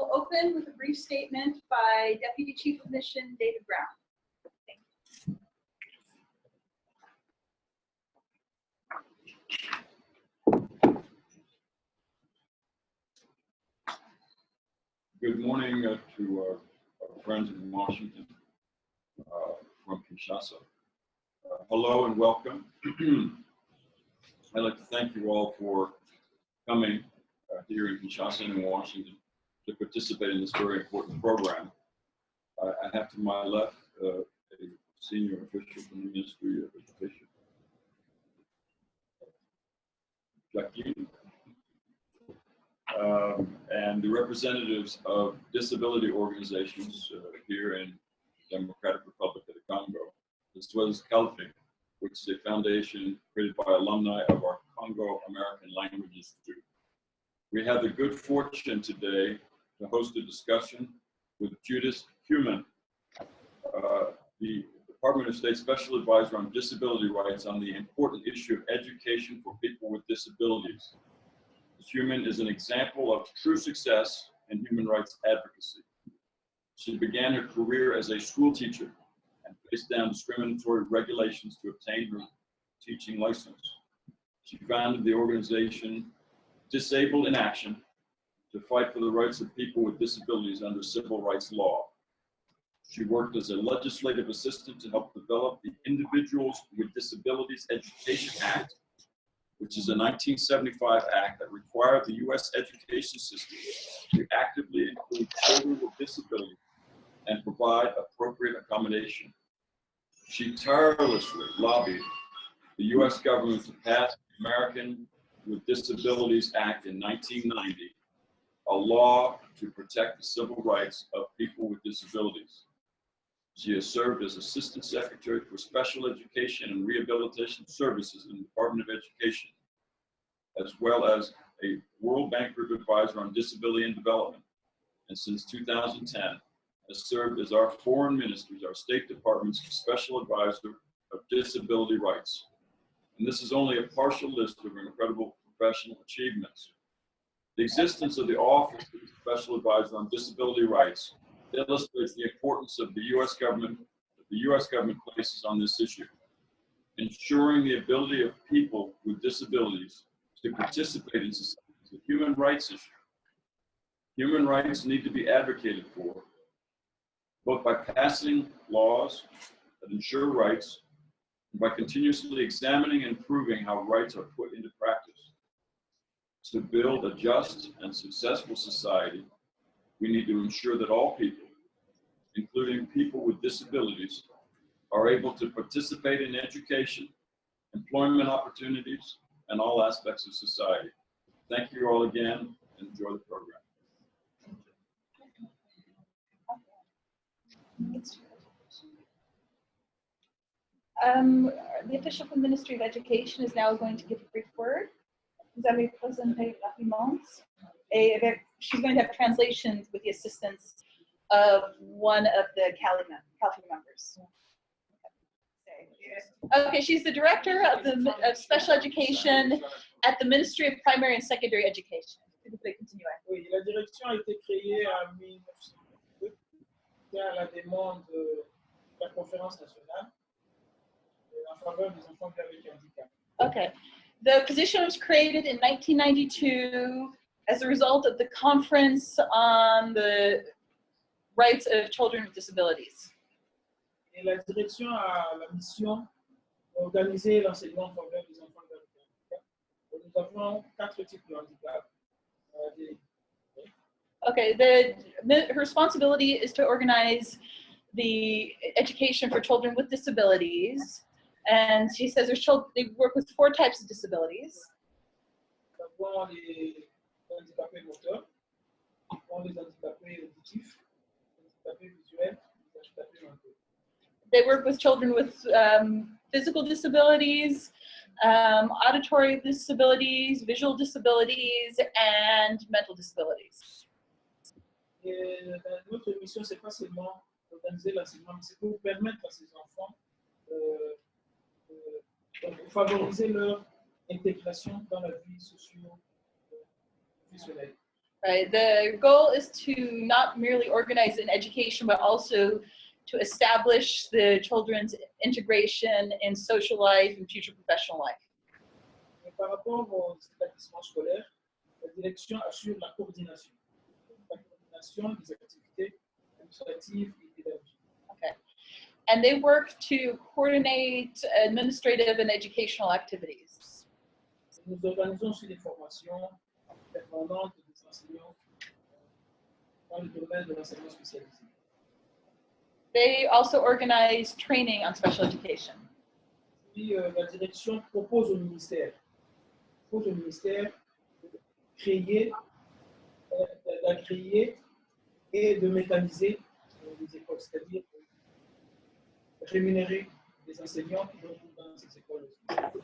We'll open with a brief statement by Deputy Chief of Mission David Brown. Good morning uh, to our, our friends in Washington uh, from Kinshasa. Uh, hello and welcome. I'd like to thank you all for coming uh, here in Kinshasa and in Washington to participate in this very important program. I I have to my left uh, a senior official from the Ministry of Education. Jacqueline um, and the representatives of disability organizations uh, here in Democratic Republic of the Congo, as well as CALFIC, which is a foundation created by alumni of our Congo American Language Institute. We have the good fortune today to host a discussion with Judith Heumann, uh, the Department of State Special Advisor on Disability Rights on the important issue of education for people with disabilities. Heumann is an example of true success in human rights advocacy. She began her career as a school teacher and faced down discriminatory regulations to obtain her teaching license. She founded the organization Disabled in Action to fight for the rights of people with disabilities under civil rights law. She worked as a legislative assistant to help develop the Individuals with Disabilities Education Act which is a 1975 act that required the U.S. education system to actively include children with disabilities and provide appropriate accommodation. She tirelessly lobbied the U.S. government to pass the American with Disabilities Act in 1990, a law to protect the civil rights of people with disabilities. She has served as Assistant Secretary for Special Education and Rehabilitation Services in the Department of Education, as well as a World Bank Group Advisor on Disability and Development. And since 2010, has served as our foreign ministers, our State Department's Special Advisor of Disability Rights. And this is only a partial list of her incredible professional achievements. The existence of the Office of the Special Advisor on Disability Rights illustrates the importance of the U.S. government, the U.S. government places on this issue, ensuring the ability of people with disabilities to participate in society is a human rights issue. Human rights need to be advocated for, both by passing laws that ensure rights and by continuously examining and proving how rights are put into practice. To build a just and successful society, we need to ensure that all people, including people with disabilities, are able to participate in education, employment opportunities, and all aspects of society. Thank you all again and enjoy the program. Um, the official from the Ministry of Education is now going to give a brief word. Vous allez présenter rapidement. Et avec- she's going to have translations with the assistance of one of the Cali, mem- Cali members. Okay, she's the director of the of special education at the Ministry of Primary and Secondary Education. S'il vous plaît, continuez. Oui, la direction a été créée en 1902 à la demande de la conférence nationale euh, en faveur des enfants avec handicap. Okay. The position was created in 1992 as a result of the Conference on the Rights of Children with Disabilities. Et la direction a la mission l'enseignement en faveur des enfants avec handicap. Nous avons quatre types de handicap. Euh, Okay, the her responsibility is to organize the education for children with disabilities. And she says children, they work with four types of disabilities. They work with children with um, physical disabilities, um, auditory disabilities, visual disabilities, and mental disabilities. Et notre mission, c'est pas seulement d'organiser l'enseignement, mais c'est pour permettre à ces enfants euh, favoriser leur intégration dans la vie socio-visuelle. Right. The goal is to not merely organize an education, but also to establish the children's integration in social life and future professional life. Mais par rapport aux établissements scolaires, la direction assure la coordination. La coordination des activités administratives et pédagogiques. And they work to coordinate administrative and educational activities. Nous organisons aussi des formations permanentes des enseignants euh, dans le domaine de l'enseignement spécialisé. They also organize training on special education. Puis euh, la direction propose au ministère, propose au ministère de créer, euh, de- de créer et de mécaniser euh, les écoles, c'est-à-dire euh, rémunérer des enseignants qui vont dans ces écoles. aussi.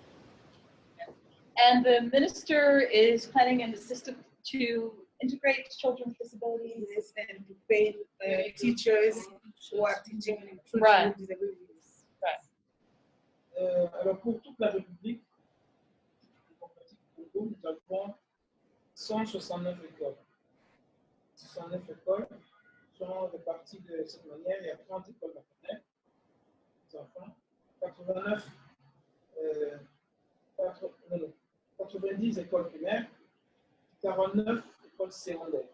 And the minister is planning in the system to integrate children with disabilities. Yes, and to pay uh, teachers who are teaching children Right. with disabilities. Right. Euh, alors pour toute la République démocratique du Congo, nous avons 169 écoles. 169 écoles sont réparties de cette manière. Il y a 30 écoles maternelles, des enfants, 89, euh, quatre- non, non, 90 écoles primaires, 49 écoles secondaires.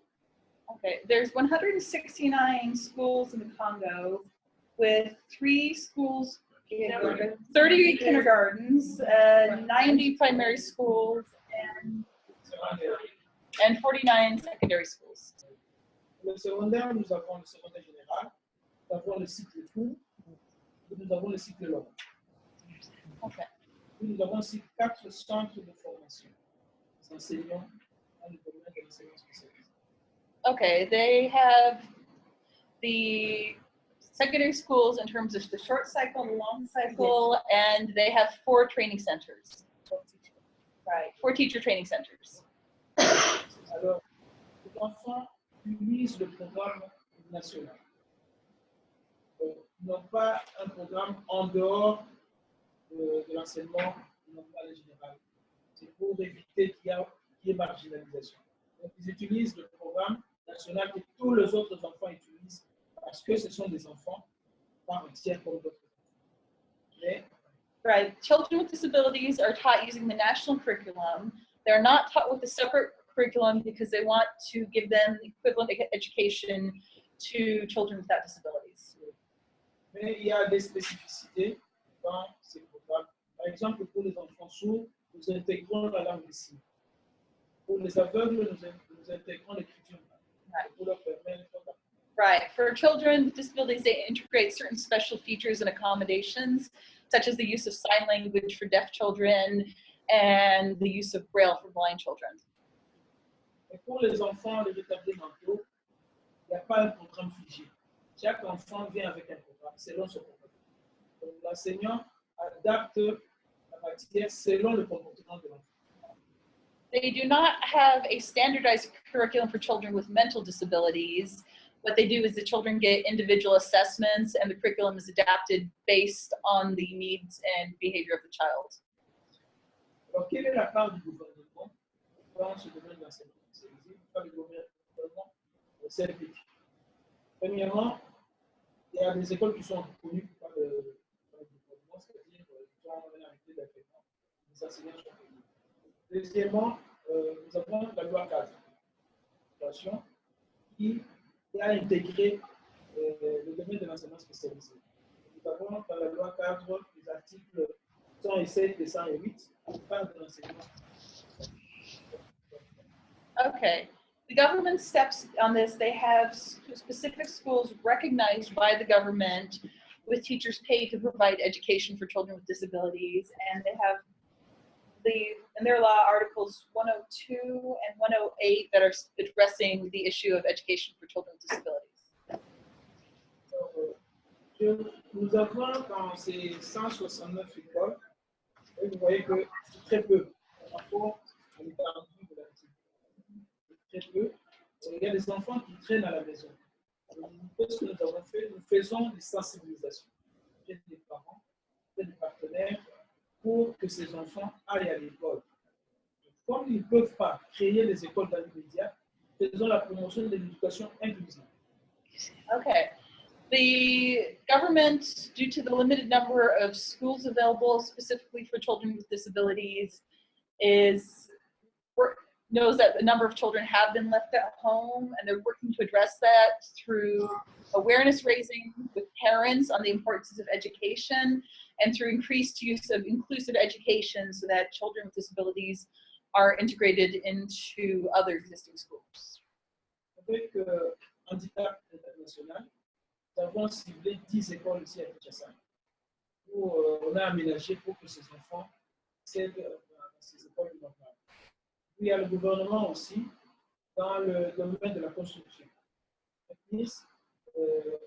Okay, there's 169 schools in the Congo with three schools, 30 kindergartens, uh, 90 primary schools, and, and 49 secondary schools. Le secondaire, nous avons le secondaire général, nous avons le cycle court, nous avons le cycle long. Okay. Puis nous avons aussi quatre centres de formation des enseignants dans le domaine de l'enseignement spécialisé. Okay, they have the secondary schools in terms of the short cycle, the long cycle, and they have four training centers. Right, four teacher training centers. Alors, les enfants utilisent le programme national. N'ont pas un programme en dehors de, de l'enseignement normal et général. C'est pour éviter qu'il y, y ait marginalisation. Donc, ils utilisent le programme national que tous les autres enfants utilisent parce que ce sont des enfants par entière comme d'autres. Mais Right, children with disabilities are taught using the national curriculum. They're not taught with a separate curriculum because they want to give them the equivalent education to children without disabilities. Mais il y a des spécificités dans ces programmes. Par exemple, pour les enfants sourds, nous intégrons la langue des signes. Pour les aveugles, nous, in- nous intégrons l'écriture Right. pour leur permettre. Right, for children with disabilities, they integrate certain special features and accommodations, such as the use of sign language for deaf children and the use of braille for blind children. Et pour les enfants, les retardés mentaux, il n'y a pas un programme figé. Chaque enfant vient avec un programme selon son. Donc l'enseignant adapte la matière selon le comportement de l'enfant. They do not have a standardized curriculum for children with mental disabilities. What they do is the children get individual assessments and the curriculum is adapted based on the needs and behavior of the child. Alors, quelle est la part du gouvernement dans ce domaine d'enseignement spécialisé le gouvernement, le Premièrement, il y a des écoles qui sont reconnues par le, par le gouvernement, c'est-à-dire qui ont un arrêté d'agrément, les enseignants sont payés. Deuxièmement, euh, nous avons la loi cadre l'éducation, qui a intégré euh, le domaine de l'enseignement spécialisé. Nous avons dans la loi cadre les articles 107 et 108 qui parlent de l'enseignement Okay. The government steps on this. They have specific schools recognized by the government with teachers paid to provide education for children with disabilities. And they have the, in their law, Articles 102 and 108 that are addressing the issue of education for children with disabilities. Nous avons dans ces 169 écoles, et vous voyez que c'est très peu par rapport à l'étendue Très peu. Euh, Il y a des enfants qui traînent à la maison. Donc, Qu'est-ce que nous avons fait Nous faisons des sensibilisations auprès des parents, auprès des partenaires, pour que ces enfants aillent à l'école. Comme ils ne peuvent pas créer les écoles dans l'immédiat, faisons la promotion de l'éducation inclusive. Okay. The government, due to the limited number of schools available specifically for children with disabilities, is knows that a number of children have been left at home, and they're working to address that through awareness raising with parents on the importance of education and through increased use of inclusive education so that children with disabilities are integrated into other existing schools. Avec euh, Handicap International, nous avons ciblé 10 écoles ici. Où euh, on a aménagé pour que ces enfants euh, ces écoles normales. Il y a le gouvernement aussi dans le domaine de la construction. Ils, euh,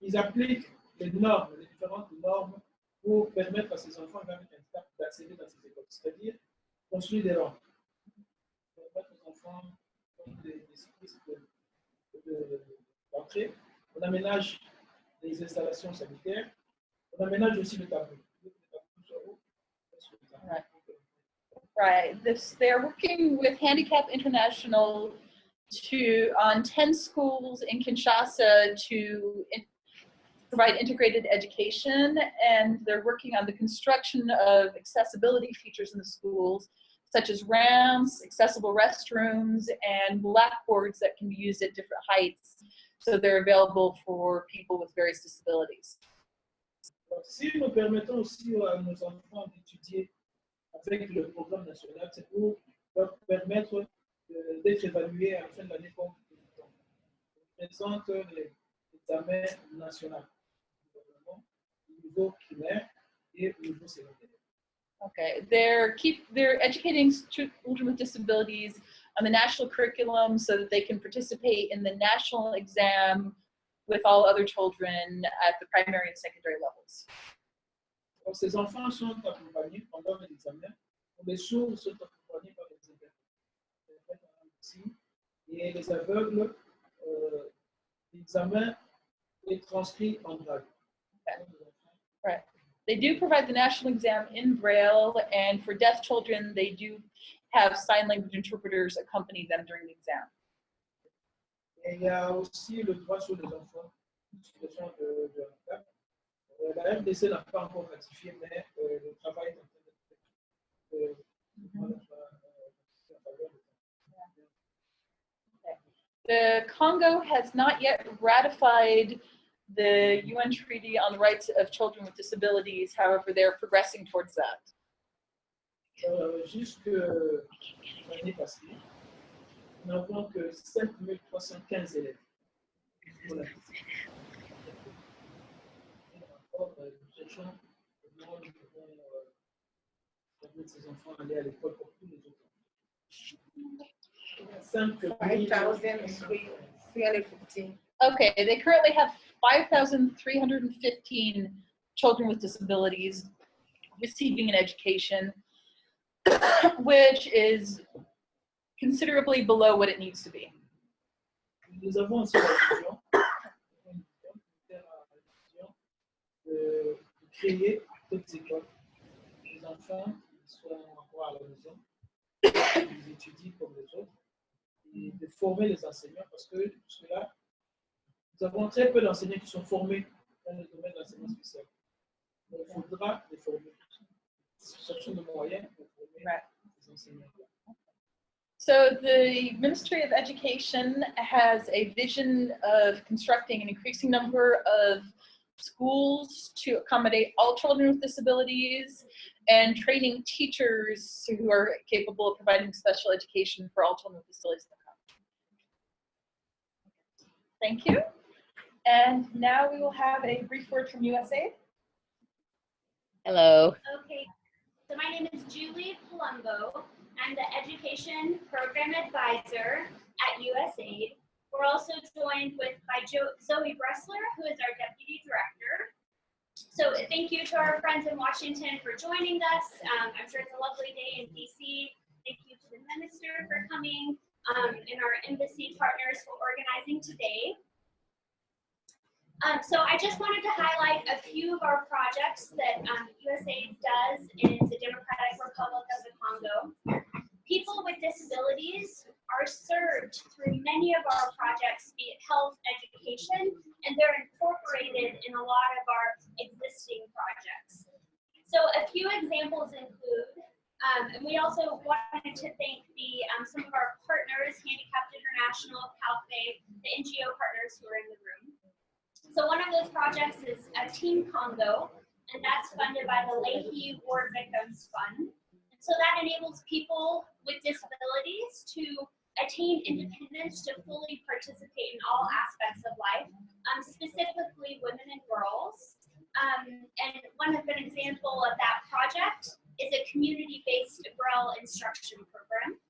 ils, appliquent les normes, les différentes normes pour permettre à ces enfants d'accéder dans ces écoles. C'est-à-dire construire des rampes. On aménage les installations sanitaires. On aménage aussi. Le tableau Right. This, they're working with Handicap International to, on 10 schools in Kinshasa to in- provide integrated education. And they're working on the construction of accessibility features in the schools, such as ramps, accessible restrooms, and blackboards that can be used at different heights. So they're available for people with various disabilities. Si nous permettons aussi à nos enfants d'étudier avec le programme national, permettre euh, d'être évalués à la fin de l'année comme présente du gouvernement au niveau primaire et au niveau secondaire. Okay, they're keep they're educating children with disabilities on the national curriculum so that they can participate in the national exam with all other children at the primary and secondary levels. Donc, ces enfants sont accompagnés pendant l'examen. Les sourds sont accompagnés par les interprètes. Et les aveugles, euh, l'examen est transcrit en braille. They do provide the national exam in Braille, and for deaf children, they do have sign language interpreters accompany them during the exam. Et il y a aussi le droit sur les enfants de, de handicap. Euh, la RDC n'a pas encore ratifié, mais euh, le travail est en train d'être fait. Euh, Mhm. en faveur de- The Congo has not yet ratified the UN Treaty on the Rights of Children with Disabilities. However, they're progressing towards that. Euh, jusque l'année passée, nous n'avons que 5315 élèves. Voilà. Et encore, euh, nous cherchons comment nous pouvons euh, permettre ces enfants d'aller à l'école comme tous les autres. 5 5,315. Okay, they currently have 5,315 children with disabilities receiving an education, which is considerably below what it needs to be. Nous avons de créer d'autres écoles. Les enfants qui sont encore à la maison, ils étudient comme les autres, et de former les enseignants parce que jusque-là, nous avons très peu d'enseignants qui sont formés dans le domaine de l'enseignement spécial. Donc, il faudra les former. Cherchons des moyens pour former les enseignants. So the Ministry of Education has a vision of constructing an increasing number of schools to accommodate all children with disabilities and training teachers who are capable of providing special education for all children with disabilities in the country. Thank you. And now we will have a brief word from USAID. Hello. Okay, so my name is Julie Palumbo. I'm the Education Program Advisor at USAID. We're also joined with by Jo- Zoe Bressler, who is our Deputy Director. So thank you to our friends in Washington for joining us. Um, I'm sure it's a lovely day in DC. Thank you to the Minister for coming um, and our embassy partners for organizing today. Um, so I just wanted to highlight a few of our projects that um, USAID does in the Democratic Republic of the Congo. People with disabilities are served through many of our projects, be it health, education, and they're incorporated in a lot of our existing projects. So a few examples include, um, and we also wanted to thank the um, some of our partners, Handicapped International, CalFA, the NGO partners who are in the room. So one of those projects is a Team Congo, and that's funded by the Leahy War Victims Fund. So that enables people with disabilities to attain independence to fully participate in all aspects of life, um, specifically women and girls. Um, and one of an example of that project is a community-based Braille instruction program.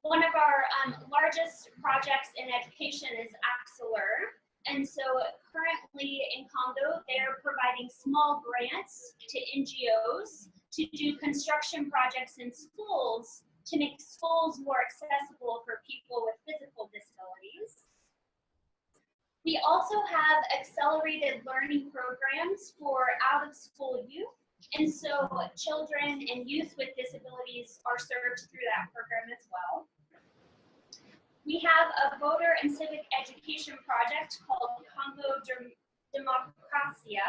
One of our um, largest projects in education is ACCELERE. And so currently in Congo, they're providing small grants to NGOs to do construction projects in schools to make schools more accessible for people with physical disabilities. We also have accelerated learning programs for out of school youth. And so children and youth with disabilities are served through that program as well. We have a voter and civic education project called Congo Dem- Democracia.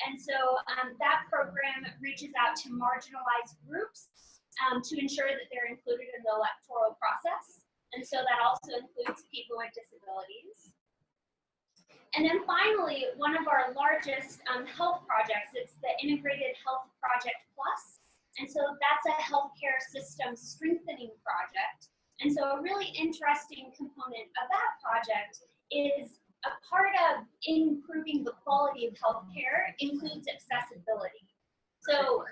And so um, that program reaches out to marginalized groups um, to ensure that they're included in the electoral process. And so that also includes people with disabilities. And then finally, one of our largest um, health projects, it's the Integrated Health Project Plus. And so that's a healthcare system strengthening project. And so a really interesting component of that project is a part of improving the quality of healthcare includes accessibility. So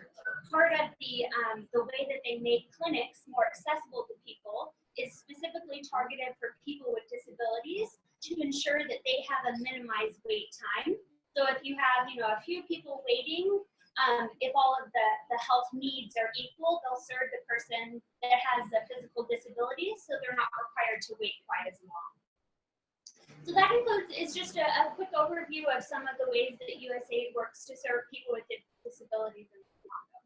part of the, um, the way that they make clinics more accessible to people is specifically targeted for people with disabilities to ensure that they have a minimized wait time. So if you have, you know, a few people waiting, um, if all of the, the health needs are equal, they'll serve the person that has a physical disability, so they're not required to wait quite as long. So that includes, is just a, a quick overview of some of the ways that USAID works to serve people with disabilities in Congo.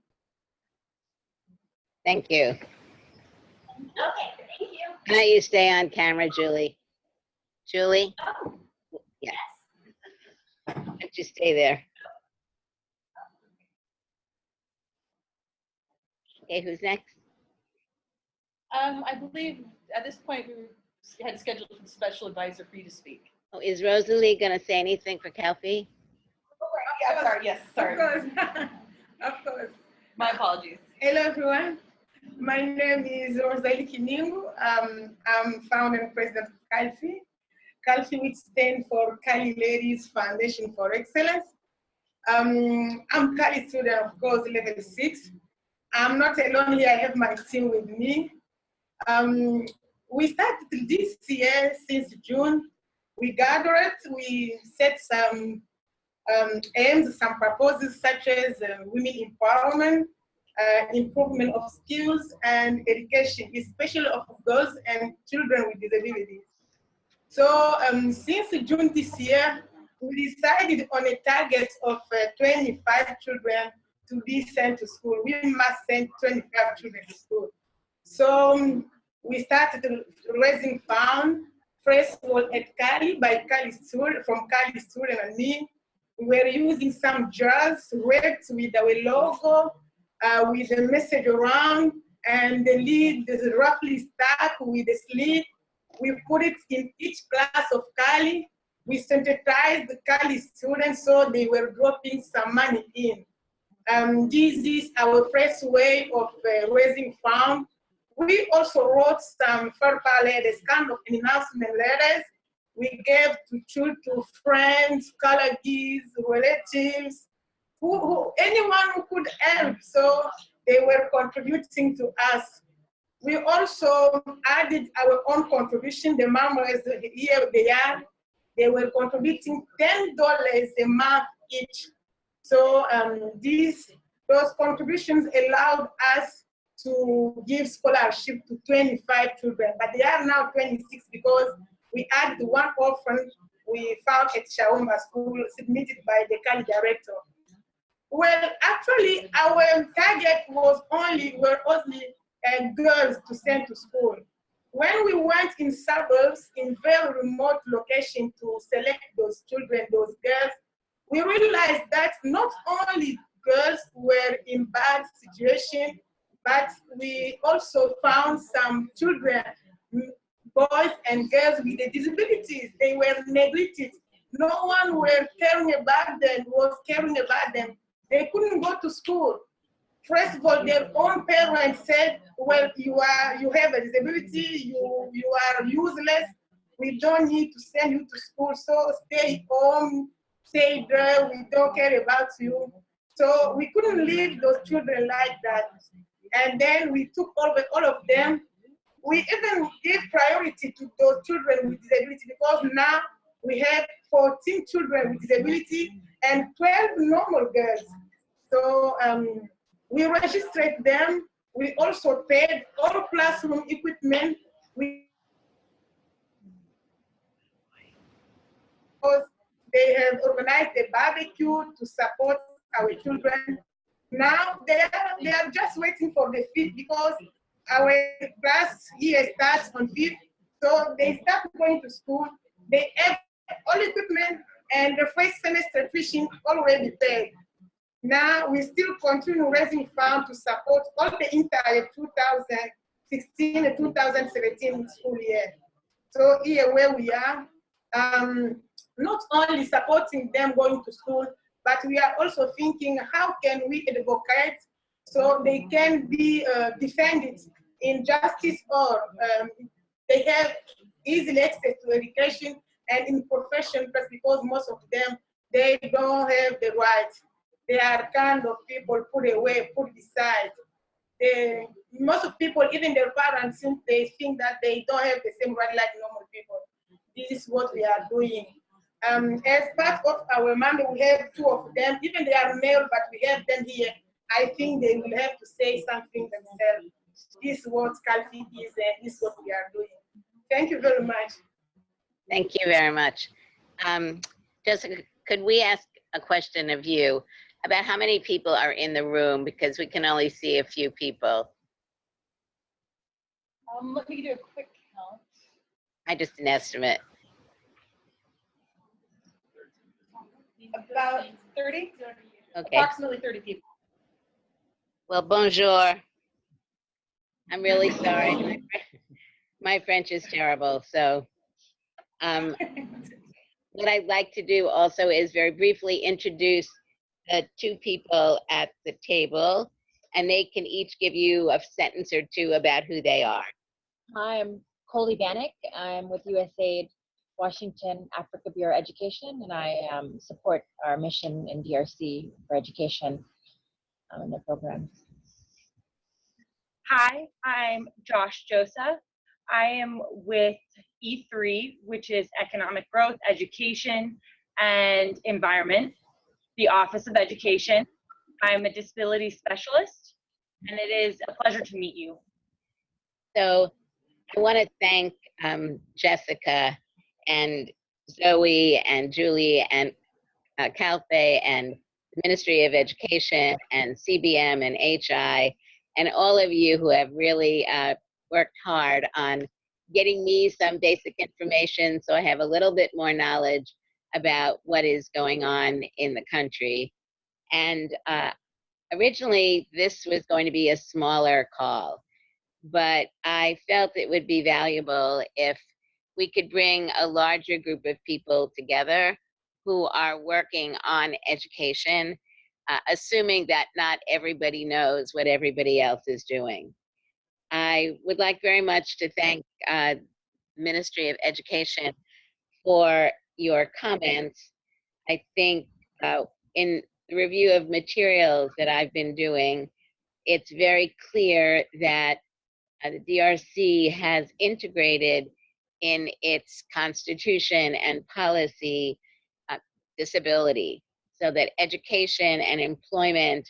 Thank you. Okay, thank you. Can I you stay on camera, Julie? Julie, Oh, Yeah. yes. why don't you stay there? Okay, who's next? Um, I believe at this point, we were- had scheduled a special advisor for you to speak. Oh, is Rosalie gonna say anything for Calfee? Yeah, sorry, yes, Of sorry. course, of course. My apologies. Hello, everyone. My name is Rosalie Kiningu. Um, I'm founder and president of CALFI. CALFI, which stands for Cali Ladies Foundation for Excellence. Um, I'm Cali student, of course, level six. I'm not alone here. I have my team with me. Um, we started this year since June. We gathered, we set some um, aims, some proposals such as uh, women empowerment, uh, improvement of skills and education, especially of girls and children with disabilities. So um, since June this year, we decided on a target of uh, 25 children to be sent to school. We must send 25 children to school. So um, we started raising funds, first of all at Cali by Cali student, from Cali student and me. We were using some jars wrapped with our logo, uh, with a message around, and the lid is roughly stuck with a slit. We put it in each class of Cali. We sensitized the Cali students so they were dropping some money in. Um, this is our first way of uh, raising funds. We also wrote some FERPA letters, kind of announcement letters. We gave to children, to friends, colleagues, relatives, who, who, anyone who could help. So they were contributing to us. We also added our own contribution. The members here they are. They were contributing ten dollars a month each. So um, these those contributions allowed us to give scholarship to 25 children, but they are now 26 because we added one orphan we found at Shaumba School submitted by the Cali director. Well, actually, our target was only were only and girls to send to school. When we went in suburbs, in very remote location to select those children, those girls, we realized that not only girls were in bad situation, but we also found some children, boys and girls with disabilities. They were neglected. No one were caring about them, was caring about them. They couldn't go to school. First of all, their own parents said, well, you are, you have a disability, you, you are useless. We don't need to send you to school, so stay home, stay there, we don't care about you. So we couldn't leave those children like that. And then we took over all of them. We even gave priority to those children with disability because now we have 14 children with disability and 12 normal girls. So um, we registered them. We also paid all classroom equipment. We because they have organized a barbecue to support our children. Now they are, they are just waiting for the fifth because our class year starts on fifth. So they start going to school. They have all equipment and the first semester tuition already paid. Now we still continue raising funds to support all the entire 2016 and 2017 school year. So here where we are, um, not only supporting them going to school, but we are also thinking how can we advocate so they can be uh, defended in justice or um, they have easy access to education and in profession because most of them they don't have the rights. They are kind of people put away put aside most of people even their parents they think that they don't have the same right like normal people. This is what we are doing um, as part of our mandate, we have two of them. Even they are male, but we have them here. I think they will have to say something themselves. This is what Calvi is, and this is what we are doing. Thank you very much. Thank you very much. Um, Jessica, could we ask a question of you about how many people are in the room because we can only see a few people. Um, let me do a quick count. I just an estimate. About 30, Okay. approximately 30 people. Well, bonjour. I'm really sorry. My, my French is terrible. So, um, what I'd like to do also is very briefly introduce the two people at the table, and they can each give you a sentence or two about who they are. Hi, I'm Coley Bannock. I'm with USAID Washington Africa Bureau Education, and I um, support our mission in DRC for education um, in the program. Hi, I'm Josh Josa. I am with E3, which is Economic Growth, Education, and Environment, the Office of Education. I'm a disability specialist, and it is a pleasure to meet you. So I want to thank um, Jessica and Zoe and Julie and uh, Calfe and Ministry of Education and CBM and HI and all of you who have really uh, worked hard on getting me some basic information so I have a little bit more knowledge about what is going on in the country. And uh, originally, this was going to be a smaller call but I felt it would be valuable if we could bring a larger group of people together who are working on education, uh, assuming that not everybody knows what everybody else is doing. I would like very much to thank uh, Ministry of Education for your comments. I think uh, in the review of materials that I've been doing, it's very clear that uh, the DRC has integrated in its constitution and policy uh, disability so that education and employment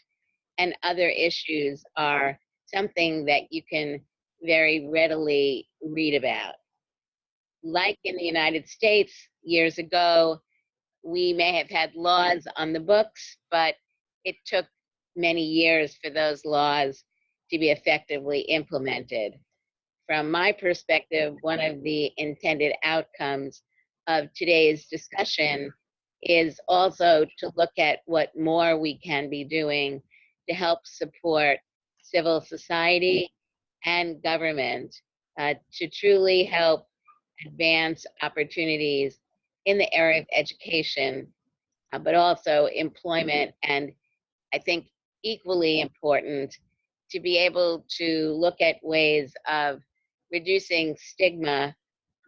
and other issues are something that you can very readily read about. Like in the United States years ago, we may have had laws on the books, but it took many years for those laws to be effectively implemented. From my perspective, one of the intended outcomes of today's discussion is also to look at what more we can be doing to help support civil society and government uh, to truly help advance opportunities in the area of education, uh, but also employment, and I think equally important to be able to look at ways of reducing stigma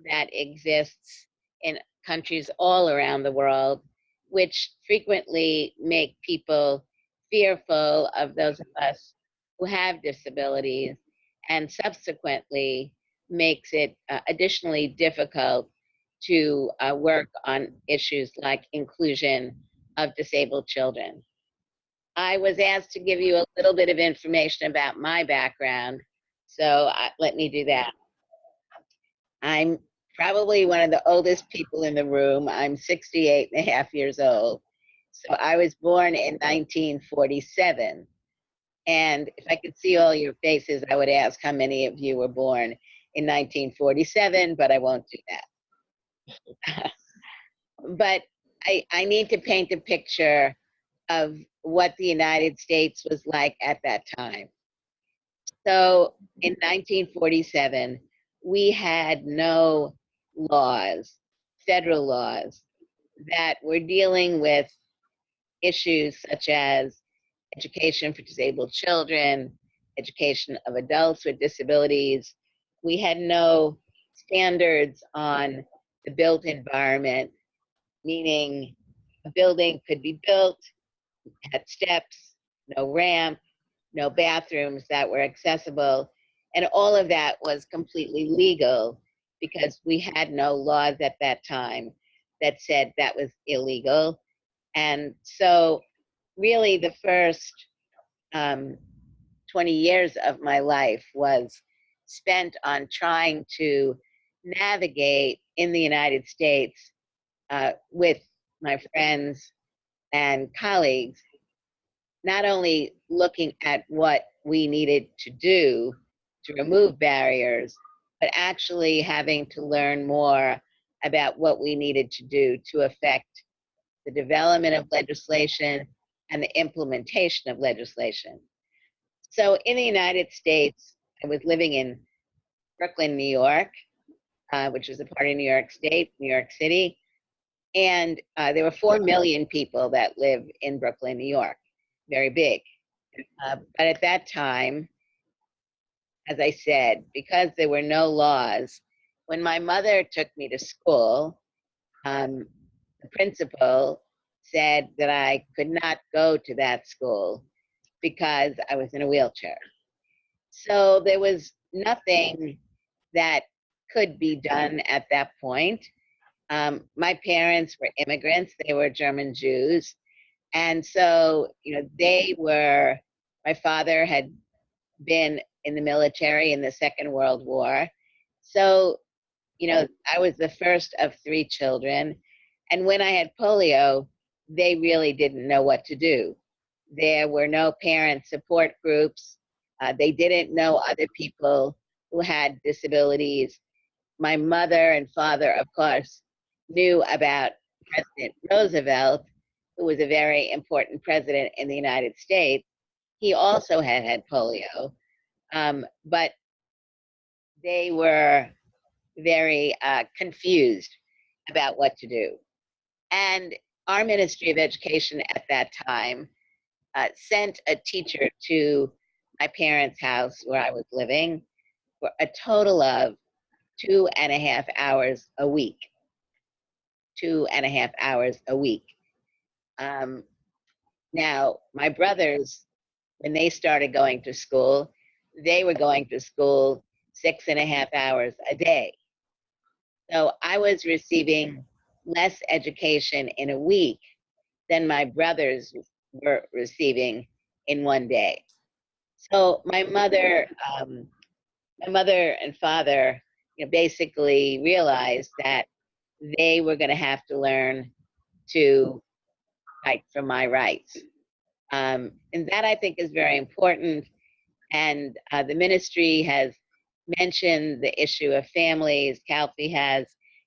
that exists in countries all around the world, which frequently make people fearful of those of us who have disabilities and subsequently makes it uh, additionally difficult to uh, work on issues like inclusion of disabled children. I was asked to give you a little bit of information about my background, so let me do that. I'm probably one of the oldest people in the room. I'm 68 and a half years old. So I was born in 1947. And if I could see all your faces, I would ask how many of you were born in 1947, but I won't do that. but I, I need to paint a picture of what the United States was like at that time. So in 1947, we had no laws, federal laws, that were dealing with issues such as education for disabled children, education of adults with disabilities. We had no standards on the built environment, meaning a building could be built, had steps, no ramp, no bathrooms that were accessible, and all of that was completely legal because we had no laws at that time that said that was illegal. And so, really, the first um, 20 years of my life was spent on trying to navigate in the United States uh, with my friends and colleagues, not only looking at what we needed to do to remove barriers, but actually having to learn more about what we needed to do to affect the development of legislation and the implementation of legislation. So in the United States, I was living in Brooklyn, New York, uh, which is a part of New York State, New York City. And uh, there were 4 million people that live in Brooklyn, New York, very big. Uh, but at that time, as I said, because there were no laws, when my mother took me to school, um, the principal said that I could not go to that school because I was in a wheelchair. So there was nothing that could be done at that point. Um, my parents were immigrants, they were German Jews. And so, you know, they were, my father had been in the military in the Second World War. So, you know, I was the first of three children. And when I had polio, they really didn't know what to do. There were no parent support groups. Uh, they didn't know other people who had disabilities. My mother and father, of course, knew about President Roosevelt, who was a very important president in the United States. He also had had polio, um, but they were very uh, confused about what to do. And our Ministry of Education at that time uh, sent a teacher to my parents' house where I was living for a total of two and a half hours a week. Two and a half hours a week. Um, now, my brothers, when they started going to school, they were going to school six and a half hours a day. So I was receiving less education in a week than my brothers were receiving in one day. So my mother, um, my mother and father, you know, basically realized that they were going to have to learn to fight for my rights. Um, and that I think is very important And uh, the ministry has mentioned the issue of families, CalFE has,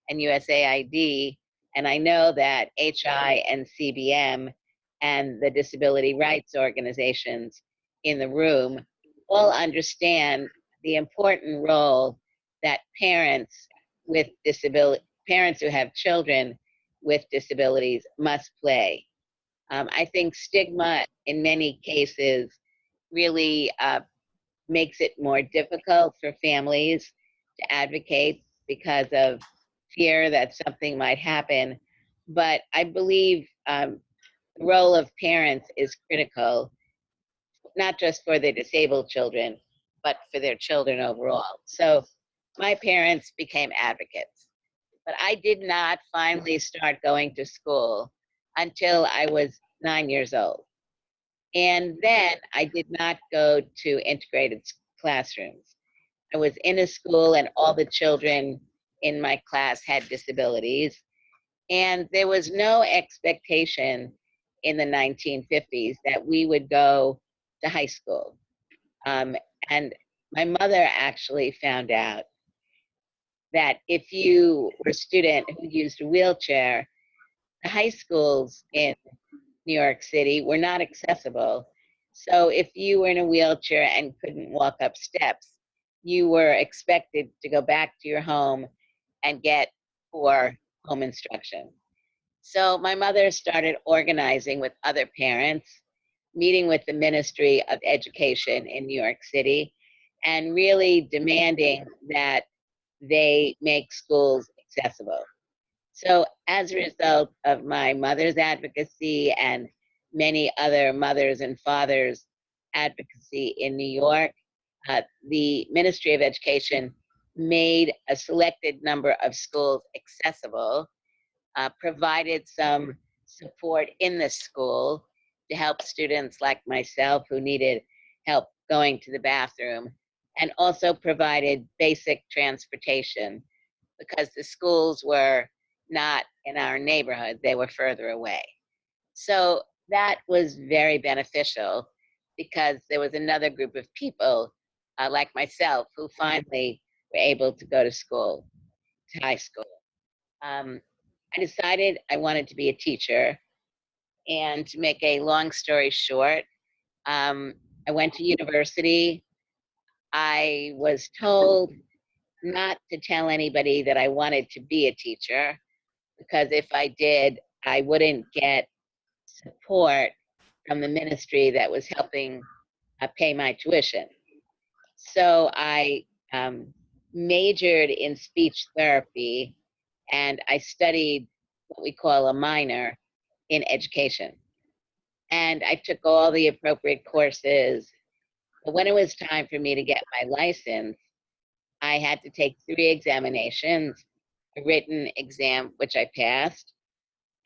and USAID. And I know that HI and CBM and the disability rights organizations in the room all understand the important role that parents with disability, parents who have children with disabilities must play. Um, I think stigma in many cases really uh, makes it more difficult for families to advocate because of fear that something might happen. But I believe um, the role of parents is critical, not just for the disabled children, but for their children overall. So my parents became advocates. But I did not finally start going to school until I was nine years old. And then I did not go to integrated classrooms. I was in a school, and all the children in my class had disabilities. And there was no expectation in the 1950s that we would go to high school. Um, and my mother actually found out that if you were a student who used a wheelchair, the high schools in New York City were not accessible. So if you were in a wheelchair and couldn't walk up steps, you were expected to go back to your home and get poor home instruction. So my mother started organizing with other parents, meeting with the Ministry of Education in New York City, and really demanding that they make schools accessible. So, as a result of my mother's advocacy and many other mothers and fathers' advocacy in New York, uh, the Ministry of Education made a selected number of schools accessible, uh, provided some support in the school to help students like myself who needed help going to the bathroom, and also provided basic transportation because the schools were not in our neighborhood, they were further away. So that was very beneficial because there was another group of people uh, like myself who finally were able to go to school, to high school. Um, I decided I wanted to be a teacher. And to make a long story short, um, I went to university. I was told not to tell anybody that I wanted to be a teacher because if I did, I wouldn't get support from the ministry that was helping uh, pay my tuition. So I um, majored in speech therapy and I studied what we call a minor in education. And I took all the appropriate courses. But when it was time for me to get my license, I had to take three examinations written exam, which I passed,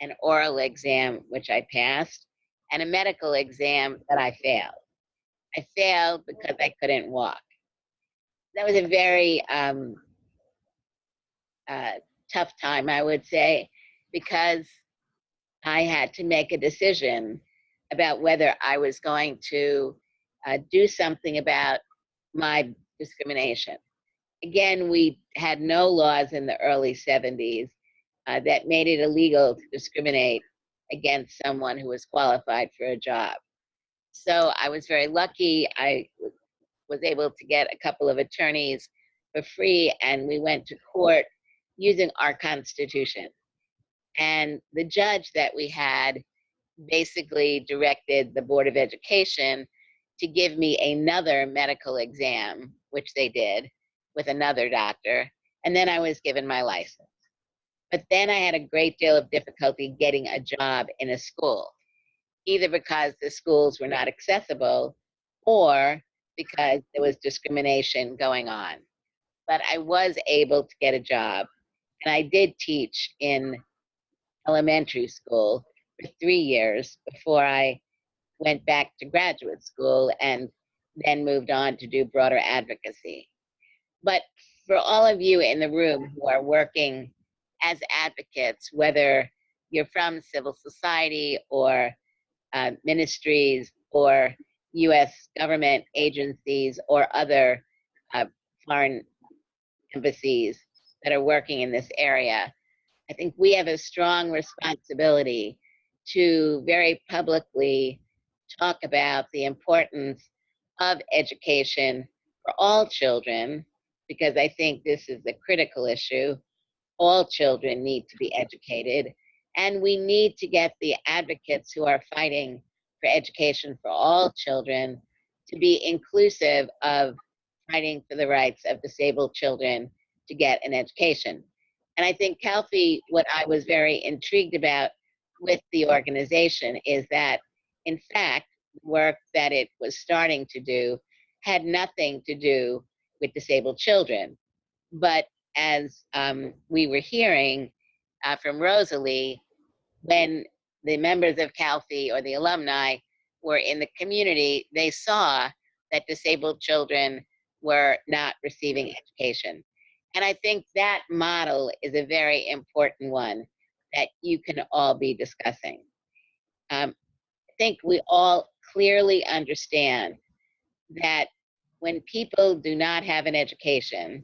an oral exam, which I passed, and a medical exam that I failed. I failed because I couldn't walk. That was a very um, uh, tough time, I would say, because I had to make a decision about whether I was going to uh, do something about my discrimination. Again, we had no laws in the early 70s uh, that made it illegal to discriminate against someone who was qualified for a job. So I was very lucky. I was able to get a couple of attorneys for free, and we went to court using our Constitution. And the judge that we had basically directed the Board of Education to give me another medical exam, which they did with another doctor, and then I was given my license. But then I had a great deal of difficulty getting a job in a school, either because the schools were not accessible or because there was discrimination going on. But I was able to get a job, and I did teach in elementary school for three years before I went back to graduate school and then moved on to do broader advocacy. But for all of you in the room who are working as advocates, whether you're from civil society or uh, ministries or U.S. government agencies or other uh, foreign embassies that are working in this area. I think we have a strong responsibility to very publicly talk about the importance of education for all children, because I think this is a critical issue. All children need to be educated, and we need to get the advocates who are fighting for education for all children to be inclusive of fighting for the rights of disabled children to get an education. And I think, Calfee, what I was very intrigued about with the organization is that, in fact, work that it was starting to do had nothing to do with disabled children. But as um, we were hearing uh, from Rosalie, when the members of Calfee or the alumni were in the community, they saw that disabled children were not receiving education. And I think that model is a very important one that you can all be discussing. Um, I think we all clearly understand that when people do not have an education,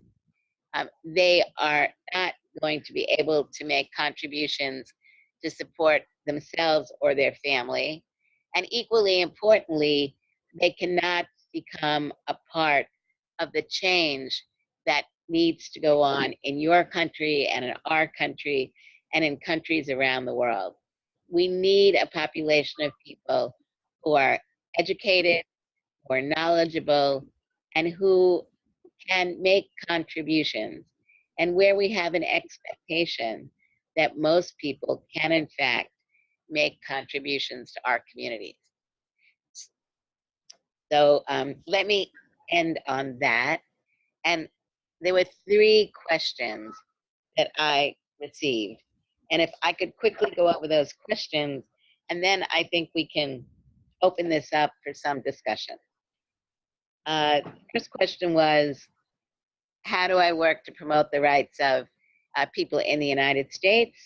um, they are not going to be able to make contributions to support themselves or their family. And equally importantly, they cannot become a part of the change that needs to go on in your country and in our country and in countries around the world. We need a population of people who are educated, who are knowledgeable, and who can make contributions. And where we have an expectation that most people can, in fact, make contributions to our communities. So um, let me end on that. And there were three questions that I received. And if I could quickly go over those questions, and then I think we can open this up for some discussion. Uh, first question was, how do I work to promote the rights of uh, people in the United States?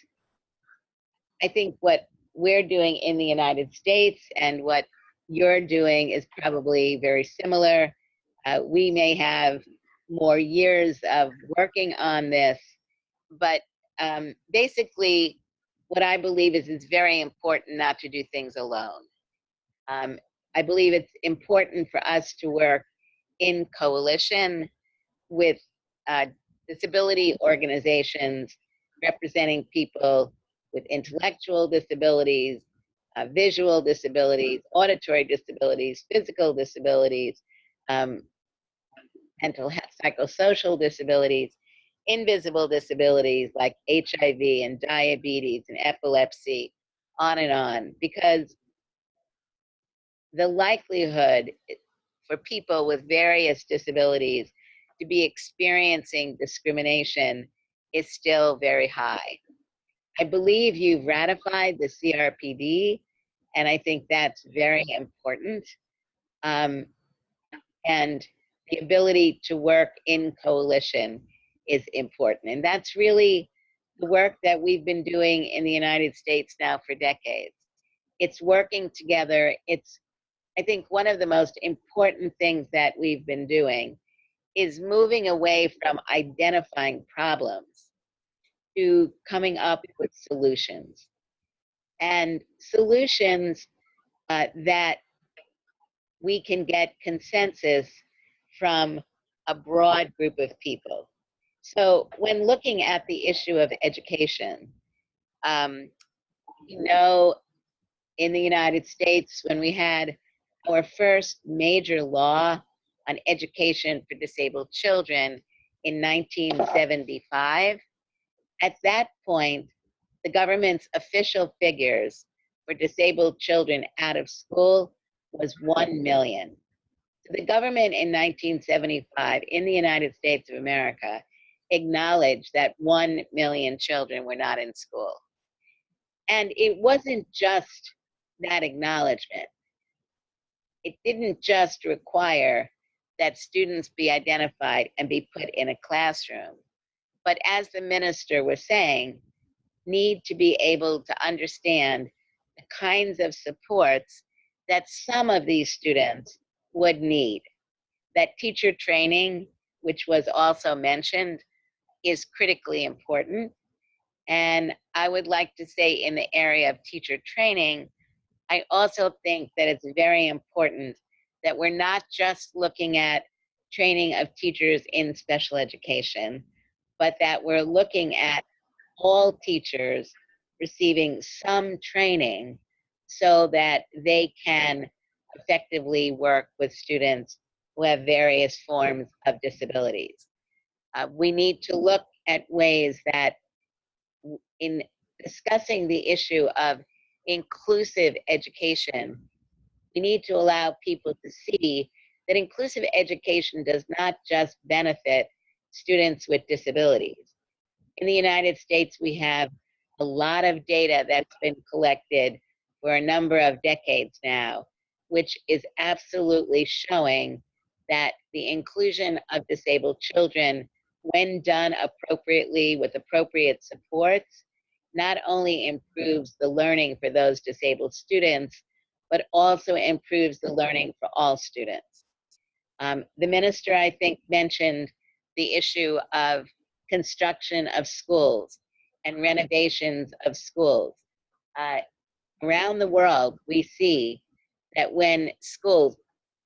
I think what we're doing in the United States and what you're doing is probably very similar. Uh, we may have more years of working on this, but um, basically, what I believe is it's very important not to do things alone. Um, I believe it's important for us to work in coalition with uh, disability organizations representing people with intellectual disabilities, uh, visual disabilities, auditory disabilities, physical disabilities, um, mental health, psychosocial disabilities, invisible disabilities like HIV and diabetes and epilepsy, on and on, because the likelihood for people with various disabilities to be experiencing discrimination is still very high. I believe you've ratified the CRPD, and I think that's very important. Um, and the ability to work in coalition is important. And that's really the work that we've been doing in the United States now for decades. It's working together. It's, I think, one of the most important things that we've been doing is moving away from identifying problems to coming up with solutions. And solutions uh, that we can get consensus from a broad group of people. So when looking at the issue of education, um, you know, in the United States, when we had our first major law on education for disabled children in 1975, at that point, the government's official figures for disabled children out of school was 1 million. So the government in 1975 in the United States of America acknowledged that 1 million children were not in school. And it wasn't just that acknowledgement. It didn't just require that students be identified and be put in a classroom but as the minister was saying, need to be able to understand the kinds of supports that some of these students would need. That teacher training, which was also mentioned, is critically important. And I would like to say in the area of teacher training, I also think that it's very important that we're not just looking at training of teachers in special education, but that we're looking at all teachers receiving some training so that they can effectively work with students who have various forms of disabilities. Uh, we need to look at ways that in discussing the issue of inclusive education, we need to allow people to see that inclusive education does not just benefit students with disabilities. In the United States, we have a lot of data that's been collected for a number of decades now, which is absolutely showing that the inclusion of disabled children, when done appropriately with appropriate supports, not only improves the learning for those disabled students, but also improves the learning for all students. Um, the minister, I think, mentioned the issue of construction of schools and renovations of schools. Uh, around the world, we see that when schools,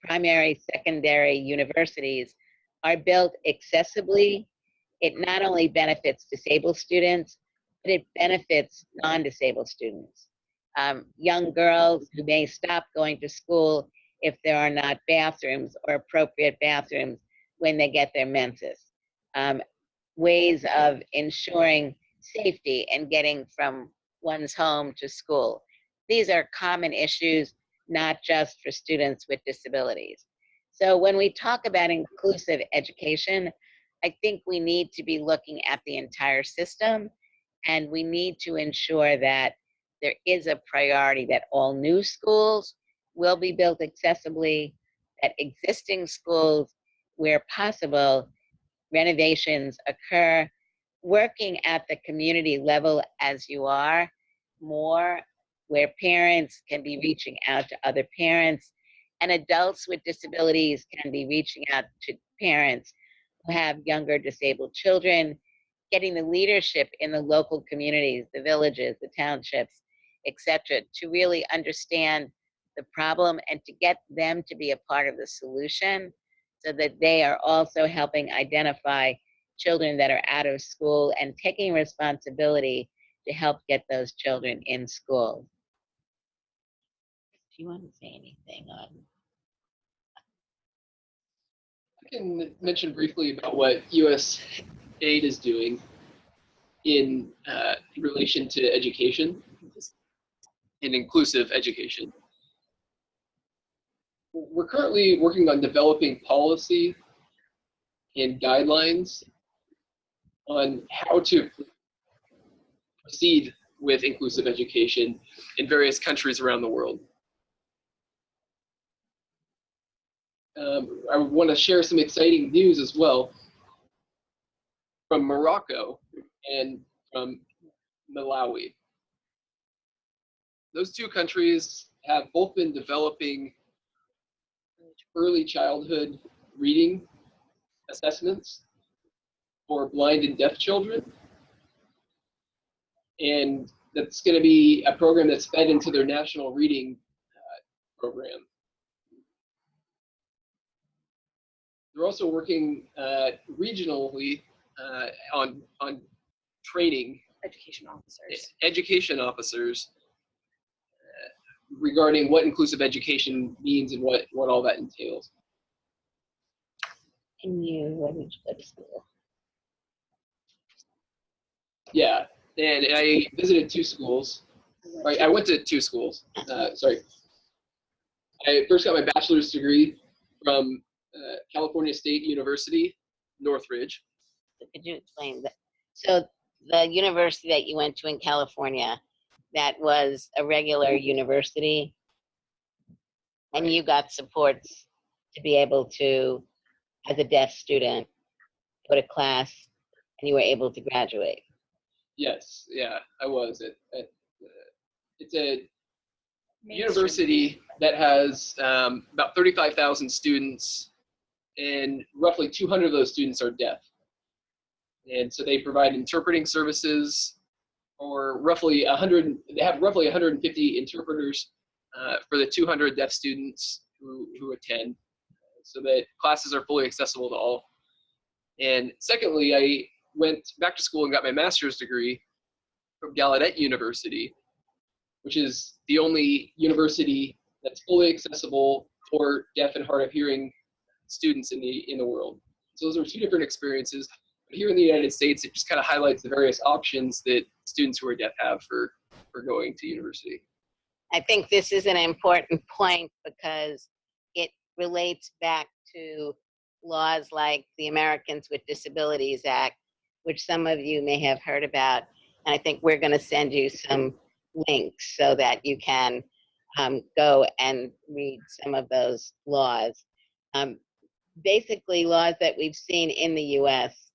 primary, secondary, universities, are built accessibly, it not only benefits disabled students, but it benefits non-disabled students. Um, young girls who may stop going to school if there are not bathrooms or appropriate bathrooms when they get their menses. Um, ways of ensuring safety and getting from one's home to school. These are common issues, not just for students with disabilities. So when we talk about inclusive education, I think we need to be looking at the entire system and we need to ensure that there is a priority that all new schools will be built accessibly, that existing schools, where possible, renovations occur, working at the community level as you are more, where parents can be reaching out to other parents, and adults with disabilities can be reaching out to parents who have younger disabled children, getting the leadership in the local communities, the villages, the townships, etc., to really understand the problem and to get them to be a part of the solution so that they are also helping identify children that are out of school and taking responsibility to help get those children in school. Do you want to say anything on? I can mention briefly about what U.S. aid is doing in uh, relation to education and inclusive education. We're currently working on developing policy and guidelines on how to proceed with inclusive education in various countries around the world. Um, I want to share some exciting news as well from Morocco and from Malawi. Those two countries have both been developing early childhood reading assessments for blind and deaf children. And that's going to be a program that's fed into their national reading uh, program. They're also working uh, regionally uh, on on training education officers. education officers uh, regarding what inclusive education means and what what all that entails. And you, did go to school? Yeah, and I visited two schools. Right, I went to two schools. Uh, sorry. I first got my bachelor's degree from uh, California State University, Northridge. Could you explain that? So the university that you went to in California, that was a regular university, and you got supports to be able to, as a deaf student, go to class, and you were able to graduate. Yes, yeah, I was. At, at, uh, it's a university that has um, about 35,000 students, and roughly 200 of those students are deaf. And so they provide interpreting services for roughly 100, they have roughly 150 interpreters uh, for the 200 deaf students who, who attend so that classes are fully accessible to all. And secondly, I went back to school and got my master's degree from Gallaudet University, which is the only university that's fully accessible for deaf and hard of hearing students in the in the world. So those are two different experiences. Here in the United States, it just kind of highlights the various options that students who are deaf have for for going to university. I think this is an important point because it relates back to laws like the Americans with Disabilities Act, which some of you may have heard about. And I think we're going to send you some links so that you can um, go and read some of those laws. Um, basically, laws that we've seen in the US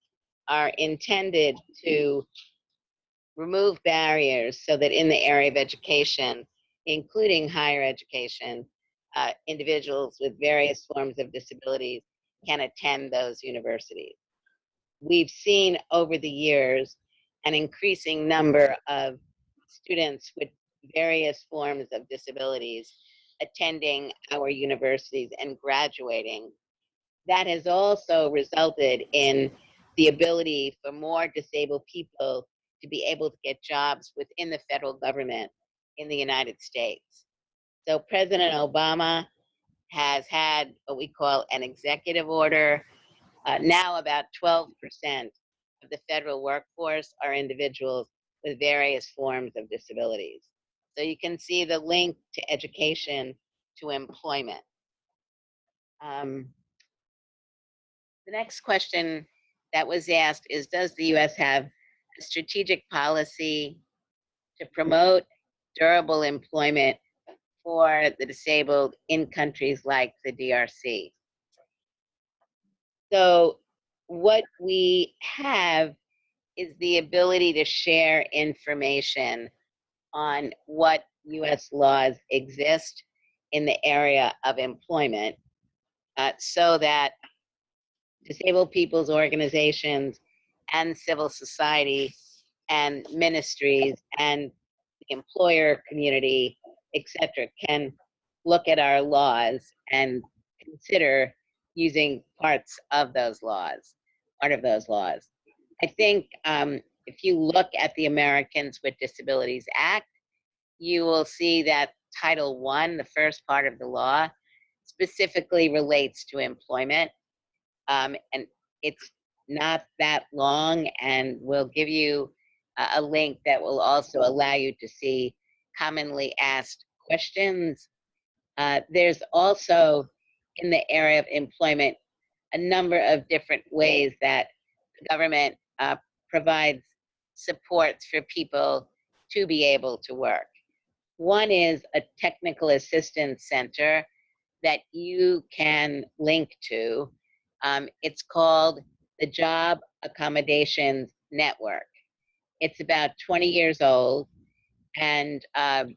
are intended to remove barriers so that in the area of education, including higher education, uh, individuals with various forms of disabilities can attend those universities. We've seen over the years an increasing number of students with various forms of disabilities attending our universities and graduating. That has also resulted in the ability for more disabled people to be able to get jobs within the federal government in the United States. So President Obama has had what we call an executive order. Uh, now about 12% of the federal workforce are individuals with various forms of disabilities. So you can see the link to education to employment. Um, the next question that was asked is, does the US have a strategic policy to promote durable employment for the disabled in countries like the DRC. So what we have is the ability to share information on what US laws exist in the area of employment uh, so that disabled people's organizations and civil society and ministries and the employer community, etc., can look at our laws and consider using parts of those laws, part of those laws. I think um, if you look at the Americans with Disabilities Act, you will see that Title One, the first part of the law, specifically relates to employment. Um, and it's not that long and we'll give you a, link that will also allow you to see commonly asked questions. Uh, there's also in the area of employment a number of different ways that the government uh, provides supports for people to be able to work. One is a technical assistance center that you can link to. Um, it's called the Job Accommodations Network. It's about 20 years old, and um,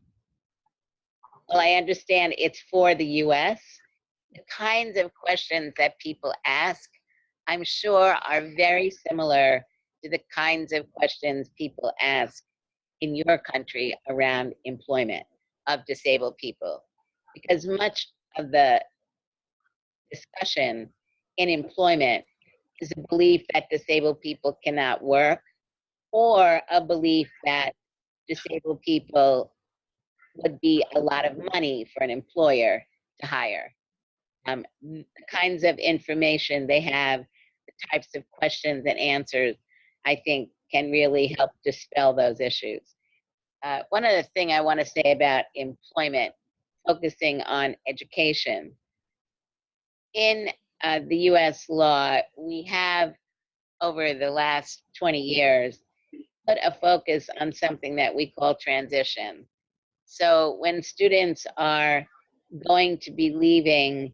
well, I understand it's for the US. The kinds of questions that people ask, I'm sure, are very similar to the kinds of questions people ask in your country around employment of disabled people. Because much of the discussion in employment is a belief that disabled people cannot work or a belief that disabled people would be a lot of money for an employer to hire. Um, the kinds of information they have, the types of questions and answers, I think can really help dispel those issues. Uh, one other thing I want to say about employment, focusing on education. In uh, the US law, we have over the last 20 years put a focus on something that we call transition. So when students are going to be leaving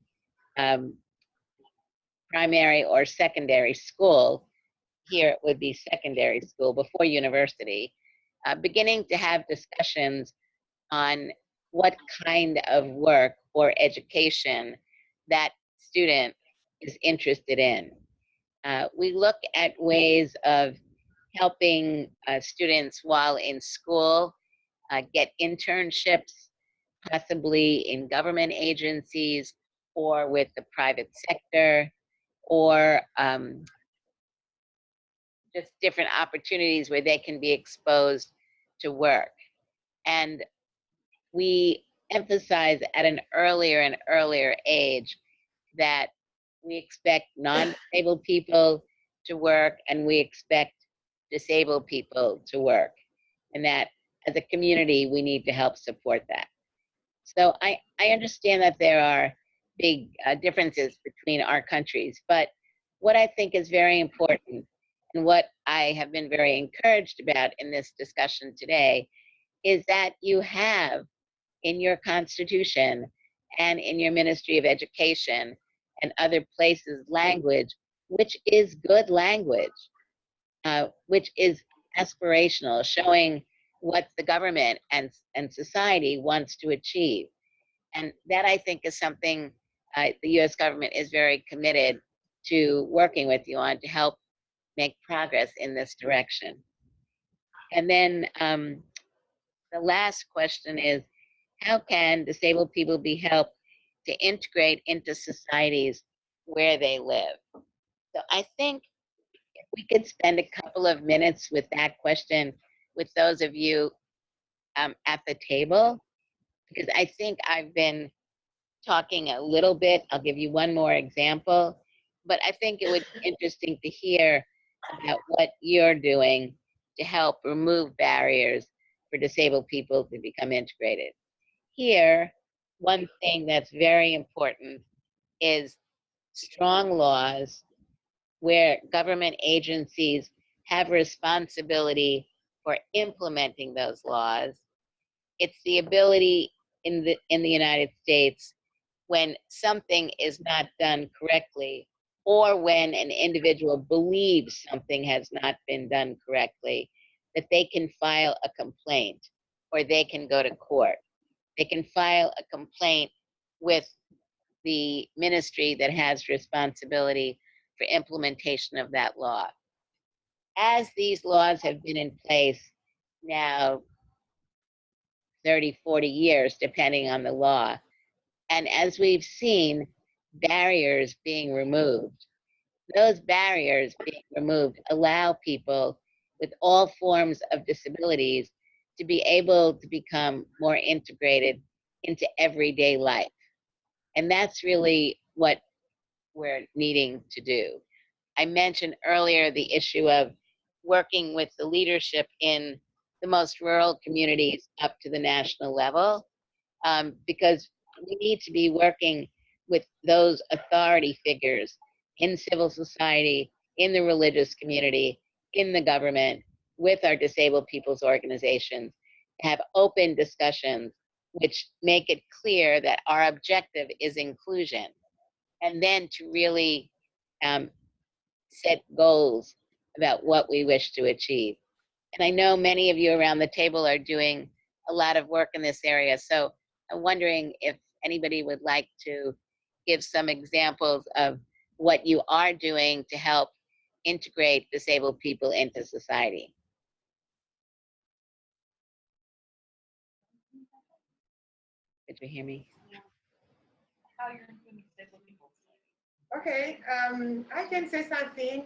um, primary or secondary school, here it would be secondary school before university, uh, beginning to have discussions on what kind of work or education that student is interested in. Uh, we look at ways of helping uh, students while in school uh, get internships, possibly in government agencies or with the private sector, or um, just different opportunities where they can be exposed to work. And we emphasize at an earlier and earlier age that we expect non-disabled people to work and we expect disabled people to work. And that as a community, we need to help support that. So I, I understand that there are big uh, differences between our countries, but what I think is very important and what I have been very encouraged about in this discussion today is that you have in your constitution and in your Ministry of Education and other places language, which is good language, uh, which is aspirational, showing what the government and, and society wants to achieve. And that I think is something uh, the US government is very committed to working with you on to help make progress in this direction. And then um, the last question is, how can disabled people be helped to integrate into societies where they live? So I think if we could spend a couple of minutes with that question with those of you um, at the table, because I think I've been talking a little bit. I'll give you one more example, but I think it would be interesting to hear about what you're doing to help remove barriers for disabled people to become integrated. Here, one thing that's very important is strong laws where government agencies have responsibility for implementing those laws. It's the ability in the in the United States when something is not done correctly or when an individual believes something has not been done correctly, that they can file a complaint or they can go to court. They can file a complaint with the ministry that has responsibility for implementation of that law. As these laws have been in place now 30, 40 years, depending on the law, and as we've seen, barriers being removed, those barriers being removed allow people with all forms of disabilities to be able to become more integrated into everyday life. And that's really what we're needing to do. I mentioned earlier the issue of working with the leadership in the most rural communities up to the national level, um, because we need to be working with those authority figures in civil society, in the religious community, in the government, with our disabled people's organizations, have open discussions which make it clear that our objective is inclusion. And then to really um, set goals about what we wish to achieve. And I know many of you around the table are doing a lot of work in this area. So I'm wondering if anybody would like to give some examples of what you are doing to help integrate disabled people into society. Did you hear me? Okay, um, I can say something.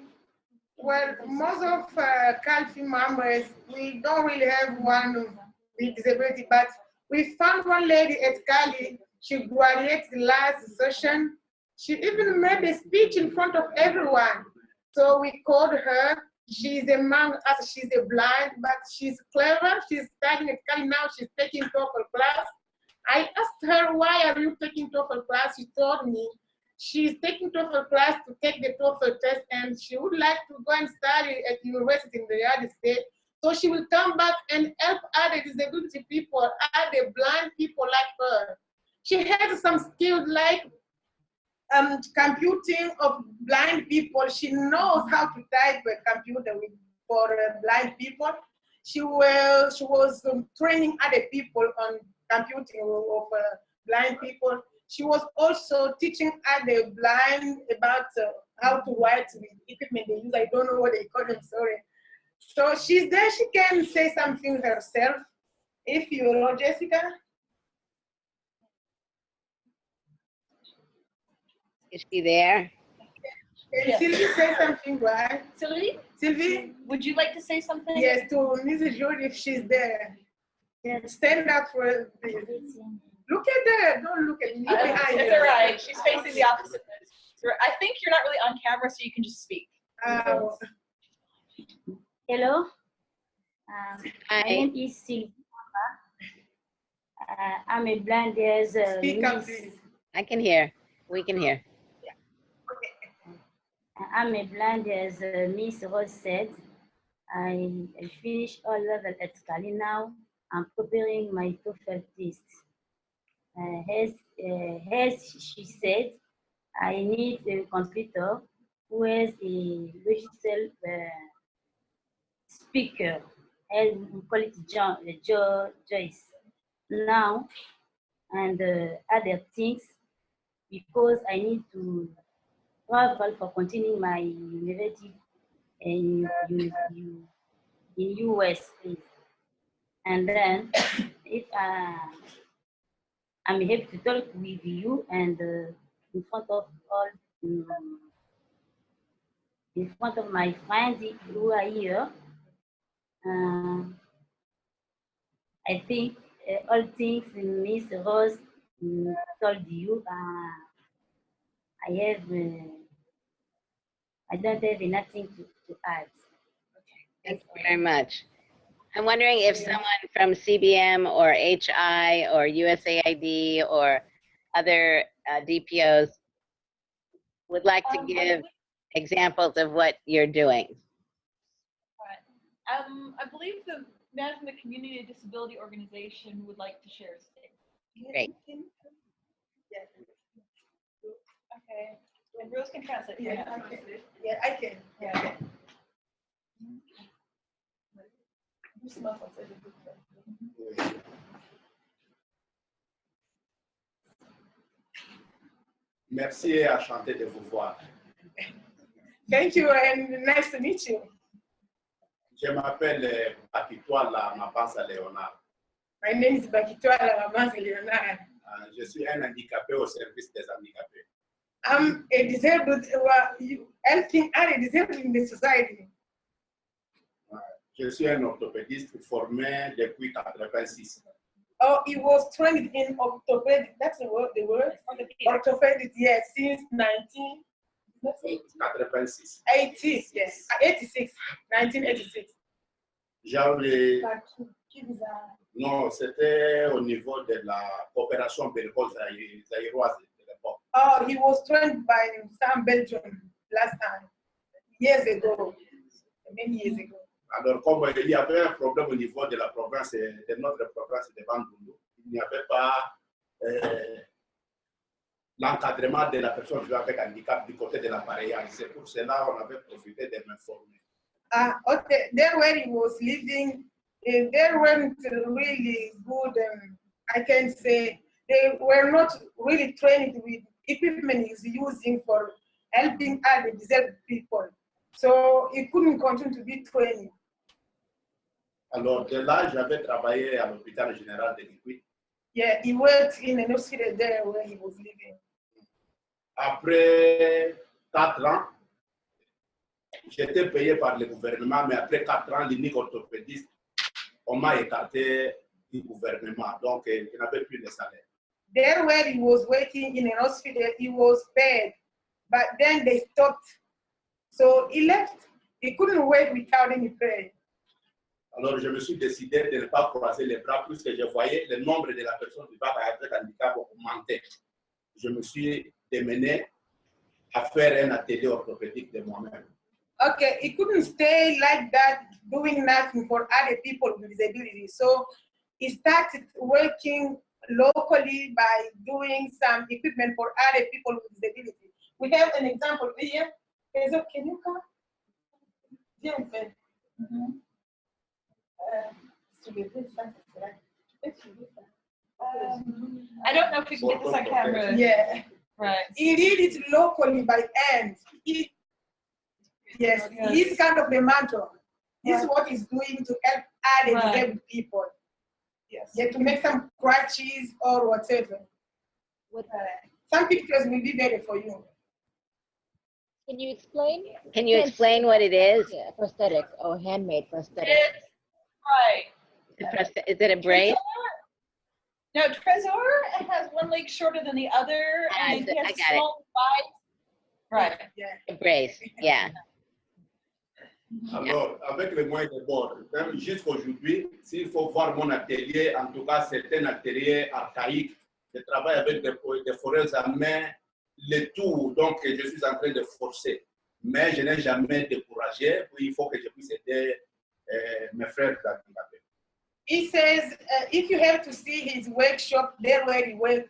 Well, most of uh, CALFI members, we don't really have one with disability, but we found one lady at Cali. She graduated last session. She even made a speech in front of everyone. So we called her. She's among us. She's a blind, but she's clever. She's studying at Cali now. She's taking TOEFL class. I asked her, why are you taking TOEFL class? She told me she's taking TOEFL class to take the TOEFL test and she would like to go and study at university in the United States. So she will come back and help other disability people, other blind people like her. She has some skills like um, computing of blind people. She knows how to type a computer with, for uh, blind people. She, will, she was um, training other people on computing of uh, blind people. She was also teaching other blind about uh, how to write with equipment they use. I don't know what they call them, sorry. So she's there, she can say something herself. If you know Jessica, Is she there? can Yes. Sylvie say something, right? Sylvie, Sylvie? would you like to say something? Yes, to Mrs. George if she's there. Stand up for this. Look at that don't look at me. Uh, It's all right. She's facing the opposite. I think you're not really on camera, so you can just speak. Uh, Hello. Um, my Hi. name is Sylvie. Uh, I'm a blind as a Speak up, miss. please. I can hear. We can hear. I'm a blind as uh, Miss Rose said. I, I finished all level at Scali now. I'm preparing my TOEFL test. Uh, as, uh, as she said, I need a computer who has a digital uh, speaker, and we call it John, uh, Jo- Joyce. Now, and uh, other things, because I need to travel for continuing my university in, in, in US. please. And then if uh, I'm able to talk with you and uh, in front of all, um, in front of my friends who are here, uh, I think uh, all things Miss Rose mm, told you, uh, I have, uh, I don't have nothing to, to add. Okay. Thank you very much. I'm wondering if someone from CBM or HI or USAID or other uh, DPOs would like to Um, give examples of what you're doing. Um, I believe the Management Community Disability Organization would like to share today. Great. Yes. Okay, and Rose can translate. for Yeah. I can. Yeah, I can. Yeah. Doucement, Merci et enchanté de vous voir. Thank you and nice to meet you. Je m'appelle euh, Akitoa La Mapansa Léonard. My name is Bakitoa Lamamanzi Leonard. Euh, Je suis un handicapé au service des handicapés. I'm a disabled, well, you- helping other disabled in the society. Je suis un orthopédiste formé depuis 86. Oh, he was trained in orthopedic, that's the word, the word? Orthopedic, yes, since 19, 86. 80, yes, 86, 1986. J'avais, non, c'était au niveau de la coopération belgo-zaïroise de l'époque. Oh, he was trained by some Belgium last time, years ago, many years ago. Alors, comme il y avait un problème au niveau de la province, de notre province de Bandundu, il n'y avait pas euh, l'encadrement de la personne vivant avec handicap du côté de l'appareillage. C'est pour cela qu'on avait profité de m'informer. Ah, okay, there where he was living, eh, there weren't really good, um, I can say, they were not really trained with equipment he's using for helping other disabled people. So he couldn't continue to be trained. Alors, de là, j'avais travaillé à l'hôpital général de Guigui. Yeah, he worked in an hospital there where he was living. Après quatre ans, j'étais payé par le gouvernement, mais après quatre ans, l'unique orthopédiste, on m'a écarté du gouvernement. Donc, euh, je n'avais plus de salaire. There where he was working in an hospital, he was paid, but then they stopped. So he left. He couldn't wait without any pay. Alors, je me suis décidé de ne pas croiser les bras puisque je voyais le nombre de la personne vivant avec handicap augmenter. Je me suis démené à faire un atelier orthopédique de moi-même. Okay, he couldn't stay like that, doing nothing for other people with disabilities. So he started working locally by doing some equipment for other people with disabilities. We have an example here. Hazel, can you come? Viens, Fred. Soulever ça, c'est là. Tu peux soulever ça. Um, I don't know if we can get this on camera. Yeah. Right. He did it locally by hand. He, yes, he's kind of the mentor. This is what he's doing to help other Right. disabled people. Yes. Yeah, to make some crutches or whatever. What, uh, Some pictures will be better for you. Can you explain? Can you explain what it is? Yeah, prosthetic, oh, handmade prosthetic. It's, right. Is it a brace? No, Trezor has one leg shorter than the other, Ah, and he I has got small thighs. Right. Yeah. A brace, yeah. Alors, avec les moyens de bord, même jusqu'aujourd'hui, s'il faut voir mon atelier, en tout cas, c'est un atelier archaïque. Je travaille avec des, des forêts à main, le tout, donc je suis en train de forcer. Mais je n'ai jamais découragé, il faut que je puisse aider euh, mes frères handicapés. He says, uh, if you have to see his workshop there where he works,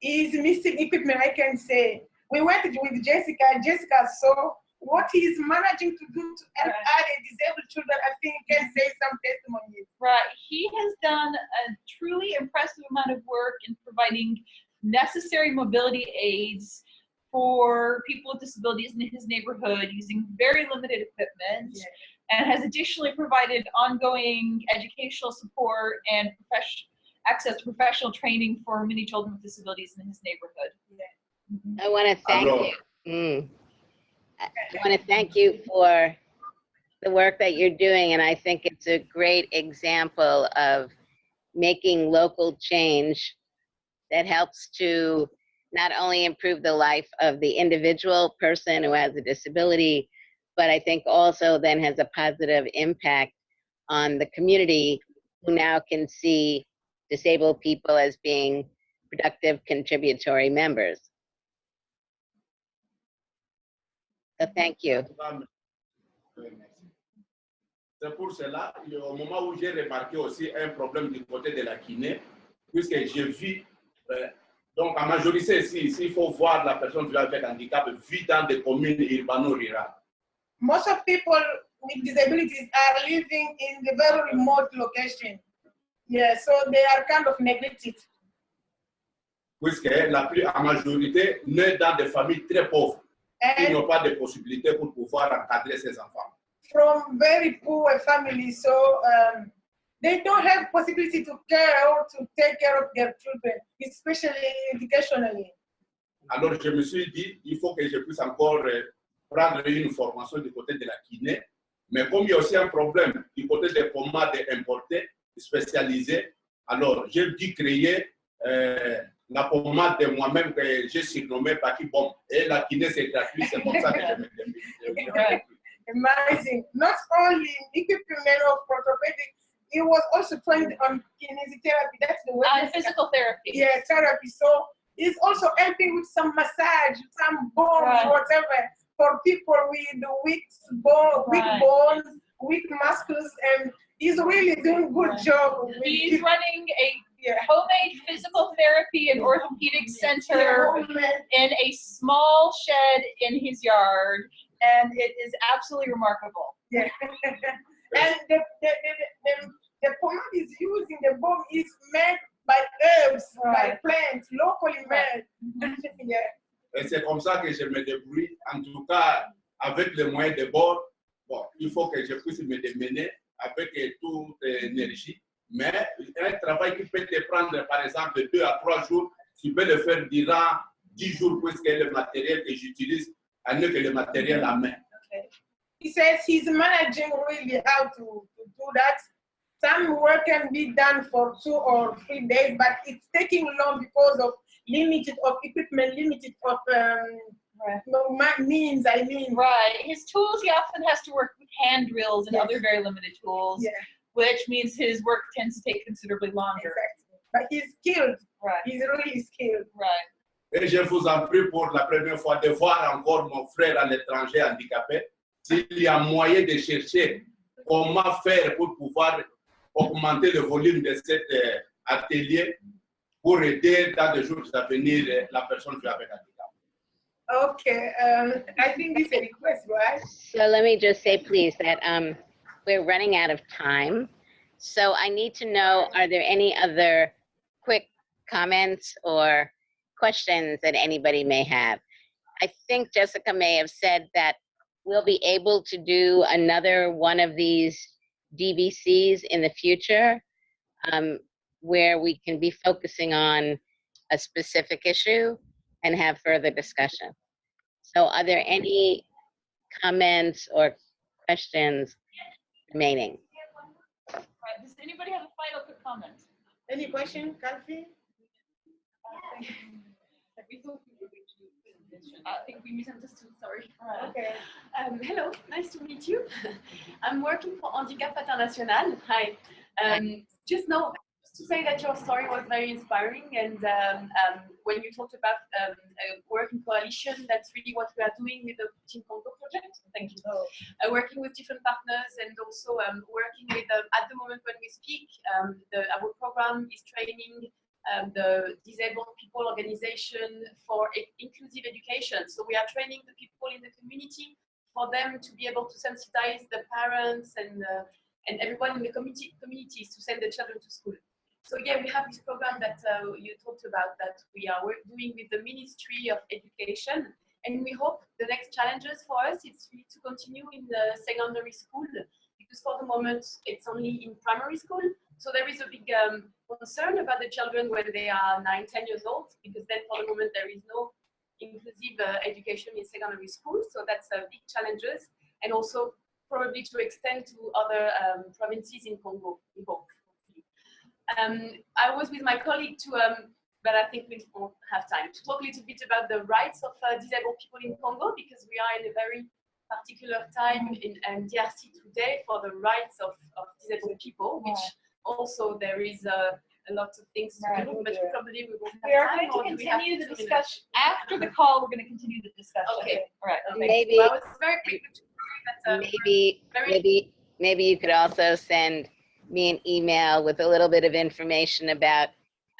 he's missing equipment. I can say we went with Jessica. Jessica saw what he's managing to do to help Right. other disabled children. I think he can say some testimonies. Right. He has done a truly impressive amount of work in providing necessary mobility aids for people with disabilities in his neighborhood using very limited equipment. Yeah. And has additionally provided ongoing educational support and profession, access to professional training for many children with disabilities in his neighborhood. I want to thank you. Mm. I want to thank you for the work that you're doing, and I think it's a great example of making local change that helps to not only improve the life of the individual person who has a disability, but I think also then has a positive impact on the community who now can see disabled people as being productive contributory members. So thank you. C'est pour cela, au moment où j'ai remarqué aussi un problème du côté de la kiné, puisque j'ai vu, donc en majorité ici, s'il faut voir la personne vivant avec handicap, vit dans des communes urbano-rurales. Most of people with disabilities are living in the very remote location. Yeah, so they are kind of neglected. puisque la plus en majorité naît dans des familles très pauvres And n'ont pas de possibilités pour pouvoir encadrer ces enfants. from very poor families, so um, they don't have possibility to care or to take care of their children, especially educationally. Alors je me suis dit, il faut que je puisse encore euh, prendre une formation du côté de la kiné, mais comme il y a aussi un problème du côté des pommades importées, spécialisées, alors j'ai dû créer euh, la pommade de moi-même que j'ai surnommée Paki Bomb. Et la kiné c'est gratuit, c'est comme ça que je me. Amazing. Not only equipment of orthopedic, he was also trained on kinesiotherapy. That's the word. Uh, physical therapy. yeah, therapy. So he's also helping with some massage, some bones, Right. whatever, for people with weak bone, weak Right. bones, weak muscles, and he's really doing good Right. job. with He's people. running a Yeah. homemade physical therapy and orthopedic center Yeah. in a small shed in his yard, and it is absolutely remarkable. Yeah. and the, the, the, the, the pomade is using the bomb is made by herbs, Right. by plants, locally made. yeah. Et c'est comme ça que je me débrouille. En tout cas, avec les moyens de bord, bon, il faut que je puisse me démener avec toute énergie. Mais un travail qui peut te prendre, par exemple, deux à trois jours, tu peux le faire durant dix jours, puisque le matériel que j'utilise est mieux que le matériel à main. He says he's managing really how to, to do that. Some work can be done for two or three days, but it's taking long because of limited of equipment, limited of um, Right. no, ma- means. I mean, Right. His tools, he often has to work with hand drills and Yes. other very limited tools, yeah, which means his work tends to take considerably longer. exactly. But he's skilled. Right. He's really skilled. Right. Et je vous en prie pour la première fois de voir encore mon frère à l'étranger handicapé. S'il y a moyen de chercher comment faire pour pouvoir augmenter le volume de cet euh, atelier pour aider dans les jours à venir euh, la personne qui est avec handicap. Okay, um, I think this is a request, right? So let me just say, please, that um, we're running out of time. So I need to know, are there any other quick comments or questions that anybody may have. I think Jessica may have said that we'll be able to do another one of these DVCs in the future um, where we can be focusing on a specific issue and have further discussion. So are there any comments or questions remaining? Does anybody have a final comment? Any question, Kalfi? I think we misunderstood, sorry. Okay. Um, hello, nice to meet you. I'm working for Handicap International. Hi. Um, just know, just to say that your story was very inspiring and um, um, when you talked about um, a working coalition, that's really what we are doing with the Team Congo project. Thank you. Uh, working with different partners and also um, working with, um, at the moment when we speak, um, the, our program is training um, the disabled people organization for inclusive education. So we are training the people in the community for them to be able to sensitize the parents and uh, and everyone in the community communities to send their children to school. So yeah, we have this program that uh, you talked about that we are doing with the Ministry of Education, and we hope the next challenges for us is really to continue in the secondary school because for the moment it's only in primary school. So there is a big um, concern about the children when they are nine, 10 years old, because then for the moment there is no inclusive uh, education in secondary school. So that's a big challenges, and also probably to extend to other um, provinces in Congo. Hope. Um, I was with my colleague to, um, but I think we won't have time to talk a little bit about the rights of uh, disabled people in Congo because we are in a very particular time in, in DRC today for the rights of, of disabled people, which also there is a, a lot of things to Right. do, but probably we won't have We are going to or do we have continue the two minutes? discussion, after the call, we're gonna continue the discussion. Okay. All right, okay. Maybe, Well, it's very quick to say that, uh, maybe, maybe, maybe you could also send me an email with a little bit of information about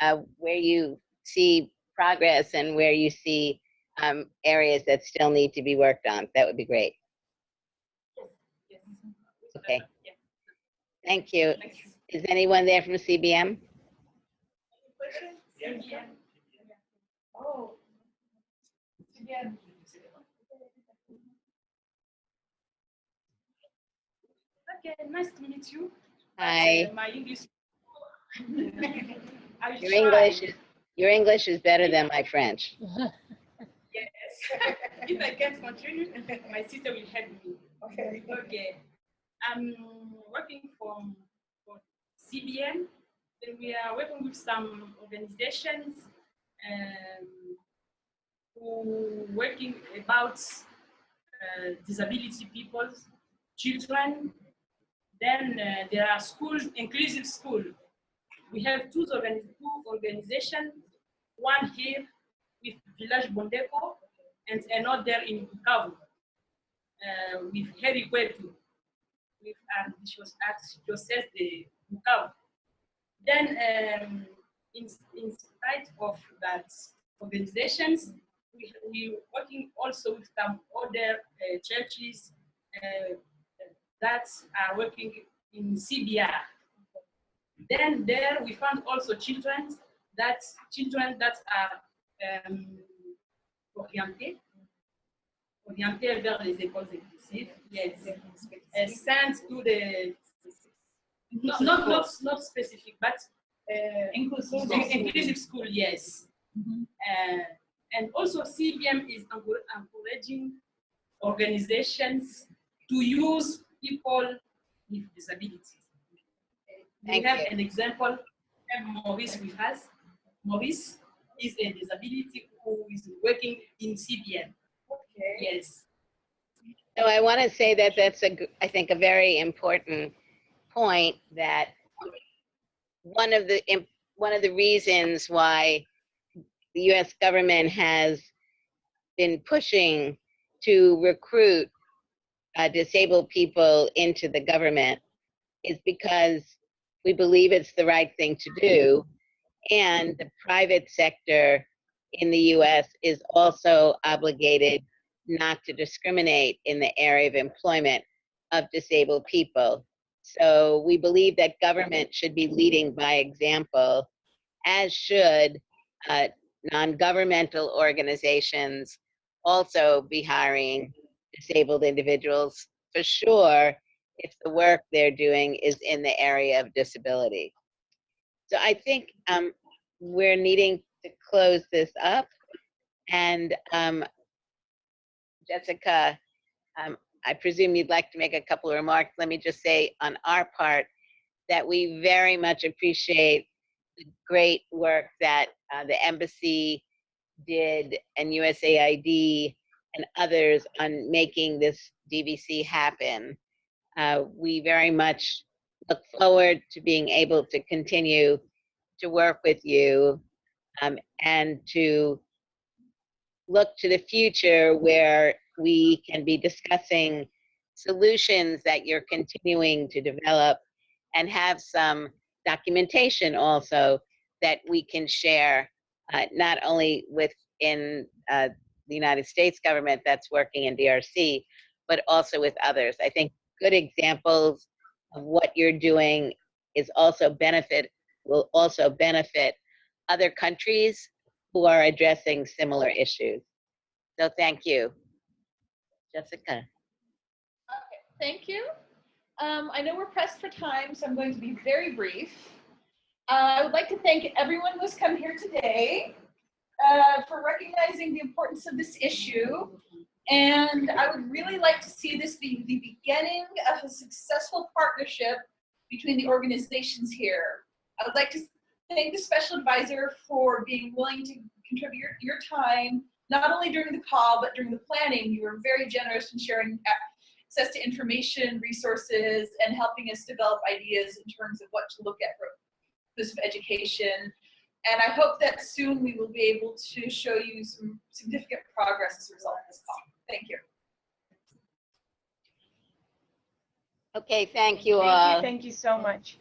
uh, where you see progress and where you see um, areas that still need to be worked on. That would be great. Okay. Thank you. Thank you. Is anyone there from CBM? Yeah. Oh. Yeah. Okay, nice to meet you. Hi. Uh, my English. Your. English is, your English is better than my French. Yes. if I can't continue, my sister will help me. Okay. Okay. I'm working from CBM. Then we are working with some organizations um, who working about uh, disability people, children. Then uh, there are schools, inclusive school. We have two, organi- two organizations, one here with Village Bondeko and another in Bukavu uh, with Heri Kwetu, with Archdiocese de Bukavu. Then, um, in, in spite of that organizations, we, we working also with some other uh, churches uh, that are working in CBR. Then there we found also children that children that are um, orientés, orientés vers les écoles inclusives. Yes, uh, sent to the not not not, not specific, but uh, inclusive inclusive school. Yes, Mhm. uh, and also CBM is encouraging organizations to use people with disabilities. Thank have you. an example. We have Maurice with us. Maurice is a disability who is working in CBM. Okay. Yes. So I want to say that that's a, I think, a very important point that one of the, one of the reasons why the US government has been pushing to recruit uh, disabled people into the government is because we believe it's the right thing to do. And the private sector in the US is also obligated not to discriminate in the area of employment of disabled people. So we believe that government should be leading by example as should uh, non-governmental organizations also be hiring disabled individuals for sure if the work they're doing is in the area of disability. So I think um, we're needing to close this up. And um, Jessica, um, I presume you'd like to make a couple of remarks. Let me just say on our part that we very much appreciate the great work that uh, the embassy did and USAID and others on making this DVC happen. Uh, we very much look forward to being able to continue to work with you um, and to look to the future where we can be discussing solutions that you're continuing to develop and have some documentation also that we can share uh, not only within uh, the United States government that's working in DRC, but also with others. I think good examples of what you're doing is also benefit, will also benefit other countries who are addressing similar issues. So thank you. Jessica. Okay, Thank you. Um, I know we're pressed for time, so I'm going to be very brief. Uh, I would like to thank everyone who's come here today uh, for recognizing the importance of this issue. And I would really like to see this be the beginning of a successful partnership between the organizations here. I would like to thank the special advisor for being willing to contribute your, your time, not only during the call, but during the planning. You were very generous in sharing access to information, resources, and helping us develop ideas in terms of what to look at for this education. And I hope that soon we will be able to show you some significant progress as a result of this call. Thank you. Okay, thank you Thank all. you, uh, thank you so much.